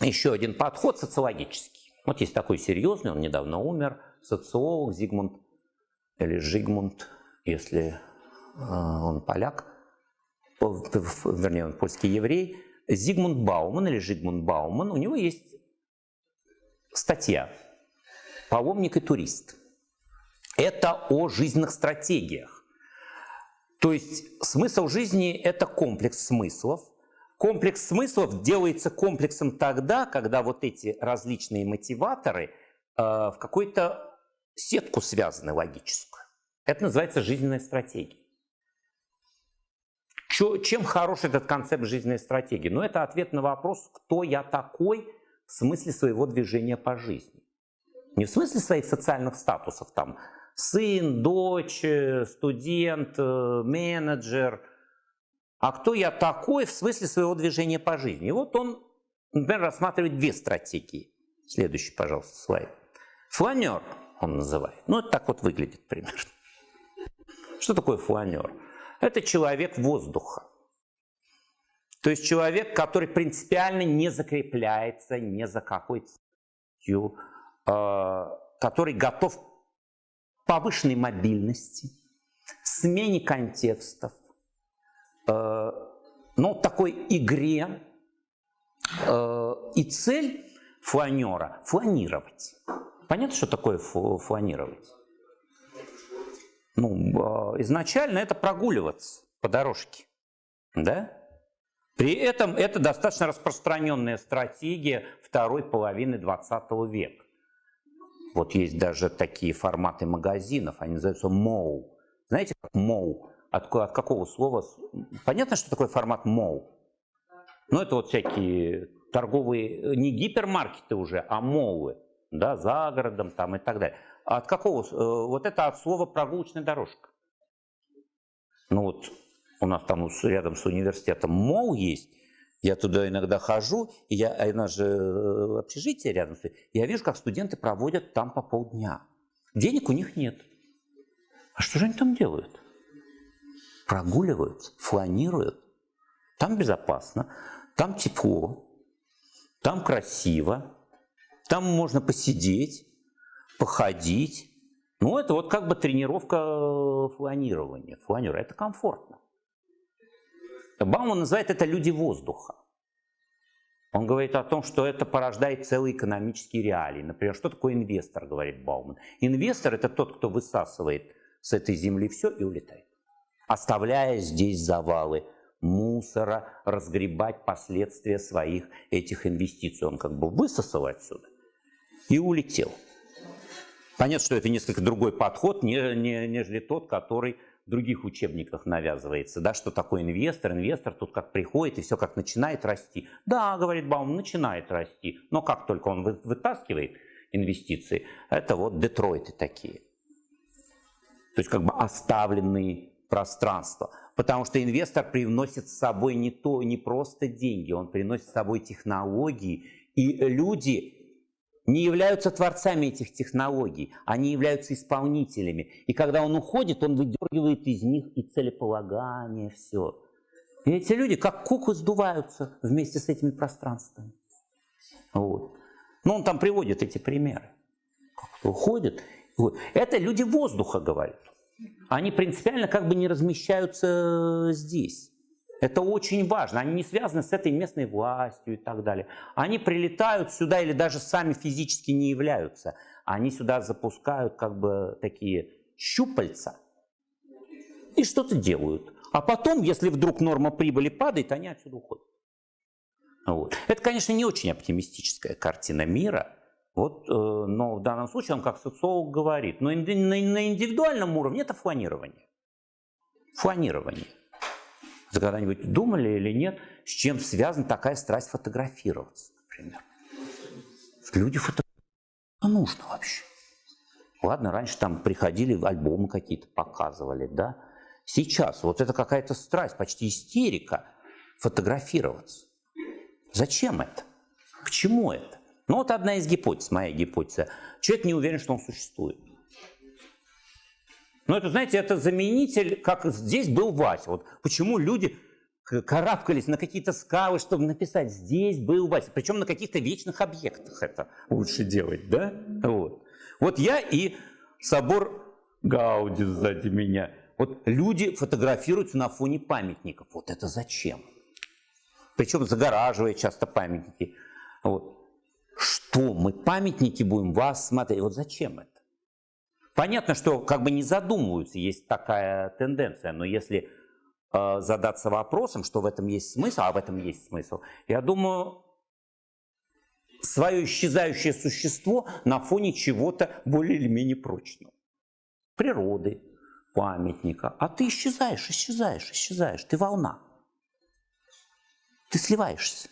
еще один подход социологический. Вот есть такой серьезный, он недавно умер, социолог Зигмунд, или Жигмунд, если э, он поляк, вернее, он польский еврей, Зигмунд Бауман или Жигмунд Бауман, у него есть статья «Паломник и турист». Это о жизненных стратегиях. То есть смысл жизни – это комплекс смыслов. Комплекс смыслов делается комплексом тогда, когда вот эти различные мотиваторы э, в какую-то сетку связаны логическую. Это называется жизненная стратегия. Чем хорош этот концепт жизненной стратегии? Ну, это ответ на вопрос, кто я такой в смысле своего движения по жизни. Не в смысле своих социальных статусов, там, сын, дочь, э, студент, э, менеджер, а кто я такой в смысле своего движения по жизни. И вот он например, рассматривать две стратегии. Следующий, пожалуйста, слайд. Фланер он называет. Ну, это так вот выглядит примерно. Что такое фланер? Это человек воздуха. То есть человек, который принципиально не закрепляется ни за какой целью, э, который готов к повышенной мобильности, смене контекстов, э, ну, такой игре. Э, и цель фланера – фланировать. Понятно, что такое фланировать? Ну, а, изначально это прогуливаться по дорожке, да? При этом это достаточно распространенная стратегия второй половины 20 века. Вот есть даже такие форматы магазинов, они называются МОУ. Знаете, как МОУ? От, от какого слова? Понятно, что такое формат МОУ? Ну, это вот всякие торговые, не гипермаркеты уже, а молы, да, за городом там и так далее. А от какого? Э, вот это от слова прогулочная дорожка. Ну вот у нас там рядом с университетом мол есть, я туда иногда хожу, и я, а у нас же э, общежитие рядом, я вижу, как студенты проводят там по полдня. Денег у них нет. А что же они там делают? Прогуливаются, фланируют. Там безопасно, там тепло, там красиво, там можно посидеть, походить. Ну, это вот как бы тренировка э, фланирования. Фланер – это комфортно. Бауман называет это «люди воздуха». Он говорит о том, что это порождает целые экономические реалии. Например, что такое инвестор, говорит Бауман. Инвестор – это тот, кто высасывает с этой земли все и улетает, оставляя здесь завалы – мусора, разгребать последствия своих этих инвестиций. Он как бы высосал отсюда и улетел. Понятно, что это несколько другой подход, не, не, нежели тот, который в других учебниках навязывается. Да, что такое инвестор? Инвестор тут как приходит и все как начинает расти. Да, говорит Баум, начинает расти. Но как только он вытаскивает инвестиции, это вот Детройты такие. То есть как бы оставленные пространства. Потому что инвестор приносит с собой не, то, не просто деньги, он приносит с собой технологии. И люди не являются творцами этих технологий, они являются исполнителями. И когда он уходит, он выдергивает из них и целеполагание, все. И эти люди как куклы сдуваются вместе с этими пространствами. Вот. Но он там приводит эти примеры. Уходит. Это люди воздуха, говорят они принципиально как бы не размещаются здесь. Это очень важно. Они не связаны с этой местной властью и так далее. Они прилетают сюда или даже сами физически не являются. Они сюда запускают как бы такие щупальца и что-то делают. А потом, если вдруг норма прибыли падает, они отсюда уходят. Вот. Это, конечно, не очень оптимистическая картина мира – вот, э, но в данном случае он как социолог говорит, но на индивидуальном уровне это фланирование. Фланирование. Вы когда-нибудь думали или нет, с чем связана такая страсть фотографироваться, например? Люди фотографируют. А нужно вообще? Ладно, раньше там приходили, альбомы какие-то показывали, да? Сейчас вот это какая-то страсть, почти истерика фотографироваться. Зачем это? К чему это? Ну вот одна из гипотез, моя гипотеза. Человек не уверен, что он существует. Ну это, знаете, это заменитель, как здесь был Вася. Вот почему люди карабкались на какие-то скалы, чтобы написать «здесь был Вася». Причем на каких-то вечных объектах это лучше делать, да? Вот, вот я и собор Гауди сзади меня. Вот люди фотографируются на фоне памятников. Вот это зачем? Причем загораживая часто памятники. Вот. Что мы памятники будем вас смотреть? Вот зачем это? Понятно, что как бы не задумываются, есть такая тенденция, но если э, задаться вопросом, что в этом есть смысл, а в этом есть смысл, я думаю, свое исчезающее существо на фоне чего-то более или менее прочного. Природы, памятника. А ты исчезаешь, исчезаешь, исчезаешь. Ты волна. Ты сливаешься.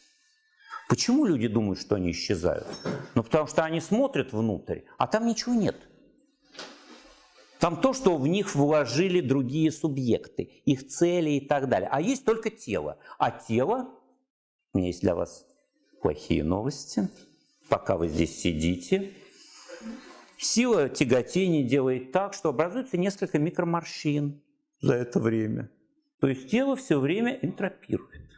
Почему люди думают, что они исчезают? Ну, потому что они смотрят внутрь, а там ничего нет. Там то, что в них вложили другие субъекты, их цели и так далее. А есть только тело. А тело, у меня есть для вас плохие новости. Пока вы здесь сидите, сила тяготения делает так, что образуется несколько микроморщин за это время. То есть тело все время энтропирует.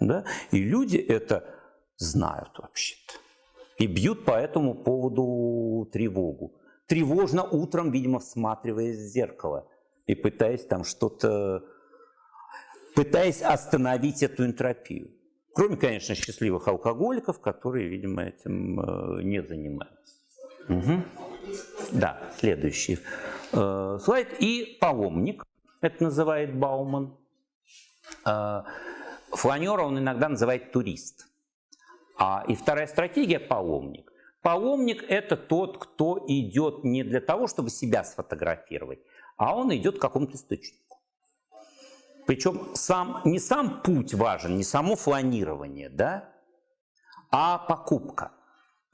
Да? И люди это знают вообще-то. И бьют по этому поводу тревогу. Тревожно утром, видимо, всматриваясь в зеркало и пытаясь там что-то, пытаясь остановить эту энтропию. Кроме, конечно, счастливых алкоголиков, которые, видимо, этим э, не занимаются. Угу. Да, следующий э, слайд. И паломник, это называет Бауман. Э, фланера он иногда называет турист. А, и вторая стратегия – паломник. Паломник – это тот, кто идет не для того, чтобы себя сфотографировать, а он идет к какому-то источнику. Причем сам, не сам путь важен, не само фланирование, да, а покупка.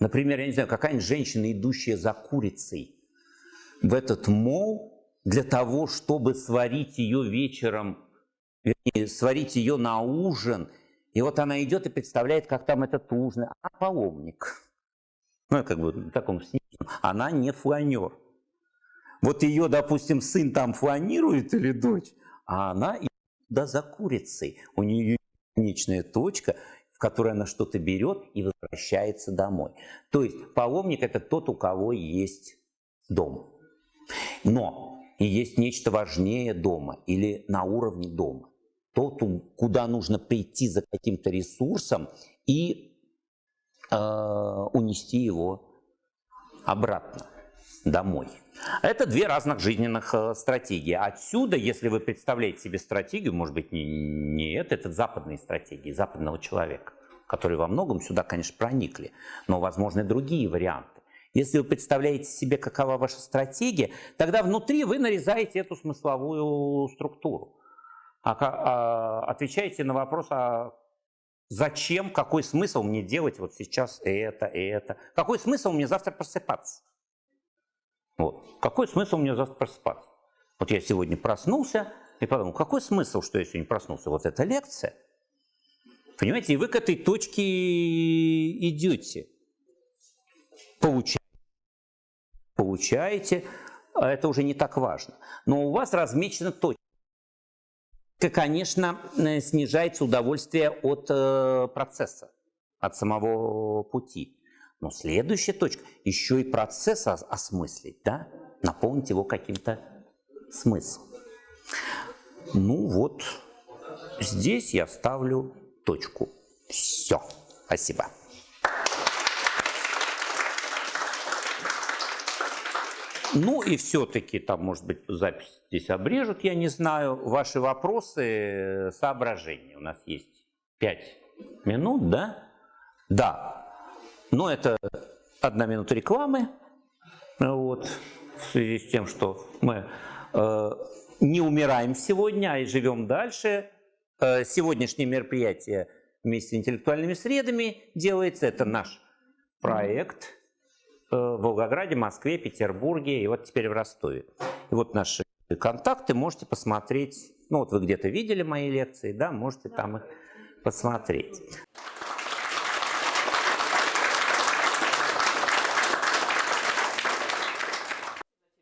Например, я не знаю, какая-нибудь женщина, идущая за курицей в этот мол для того, чтобы сварить ее вечером, вернее, сварить ее на ужин. И вот она идет и представляет, как там этот ужин. А паломник. Ну, как бы в таком сниженном. Она не фланер. Вот ее, допустим, сын там фланирует или дочь, а она да за курицей. У нее конечная точка, в которой она что-то берет и возвращается домой. То есть паломник – это тот, у кого есть дом. Но и есть нечто важнее дома или на уровне дома. Тот, куда нужно прийти за каким-то ресурсом и э, унести его обратно домой. Это две разных жизненных э, стратегии. Отсюда, если вы представляете себе стратегию, может быть, не, не это, это западные стратегии, западного человека, которые во многом сюда, конечно, проникли, но возможны другие варианты. Если вы представляете себе, какова ваша стратегия, тогда внутри вы нарезаете эту смысловую структуру. А, а, отвечаете на вопрос, а зачем, какой смысл мне делать вот сейчас это, это? Какой смысл мне завтра просыпаться? Вот. Какой смысл мне завтра просыпаться? Вот я сегодня проснулся и подумал, какой смысл, что я сегодня проснулся? Вот эта лекция. Понимаете, и вы к этой точке идете. Получаете. Получаете, это уже не так важно. Но у вас размечена точка. Конечно, э, снижается удовольствие от э, процесса, от самого пути. Но следующая точка, еще и процесс осмыслить, да? наполнить его каким-то смыслом. Ну вот, здесь я ставлю точку. Все. Спасибо. Ну и все-таки, там, может быть, запись здесь обрежут, я не знаю. Ваши вопросы, соображения. У нас есть пять минут, да? Да. Но это одна минута рекламы, вот, в связи с тем, что мы э, не умираем сегодня, а и живем дальше. Э, сегодняшнее мероприятие вместе с интеллектуальными средами делается. Это наш проект э, в Волгограде, Москве, Петербурге и вот теперь в Ростове. И вот наши контакты можете посмотреть. Ну вот вы где-то видели мои лекции, да, можете там их посмотреть.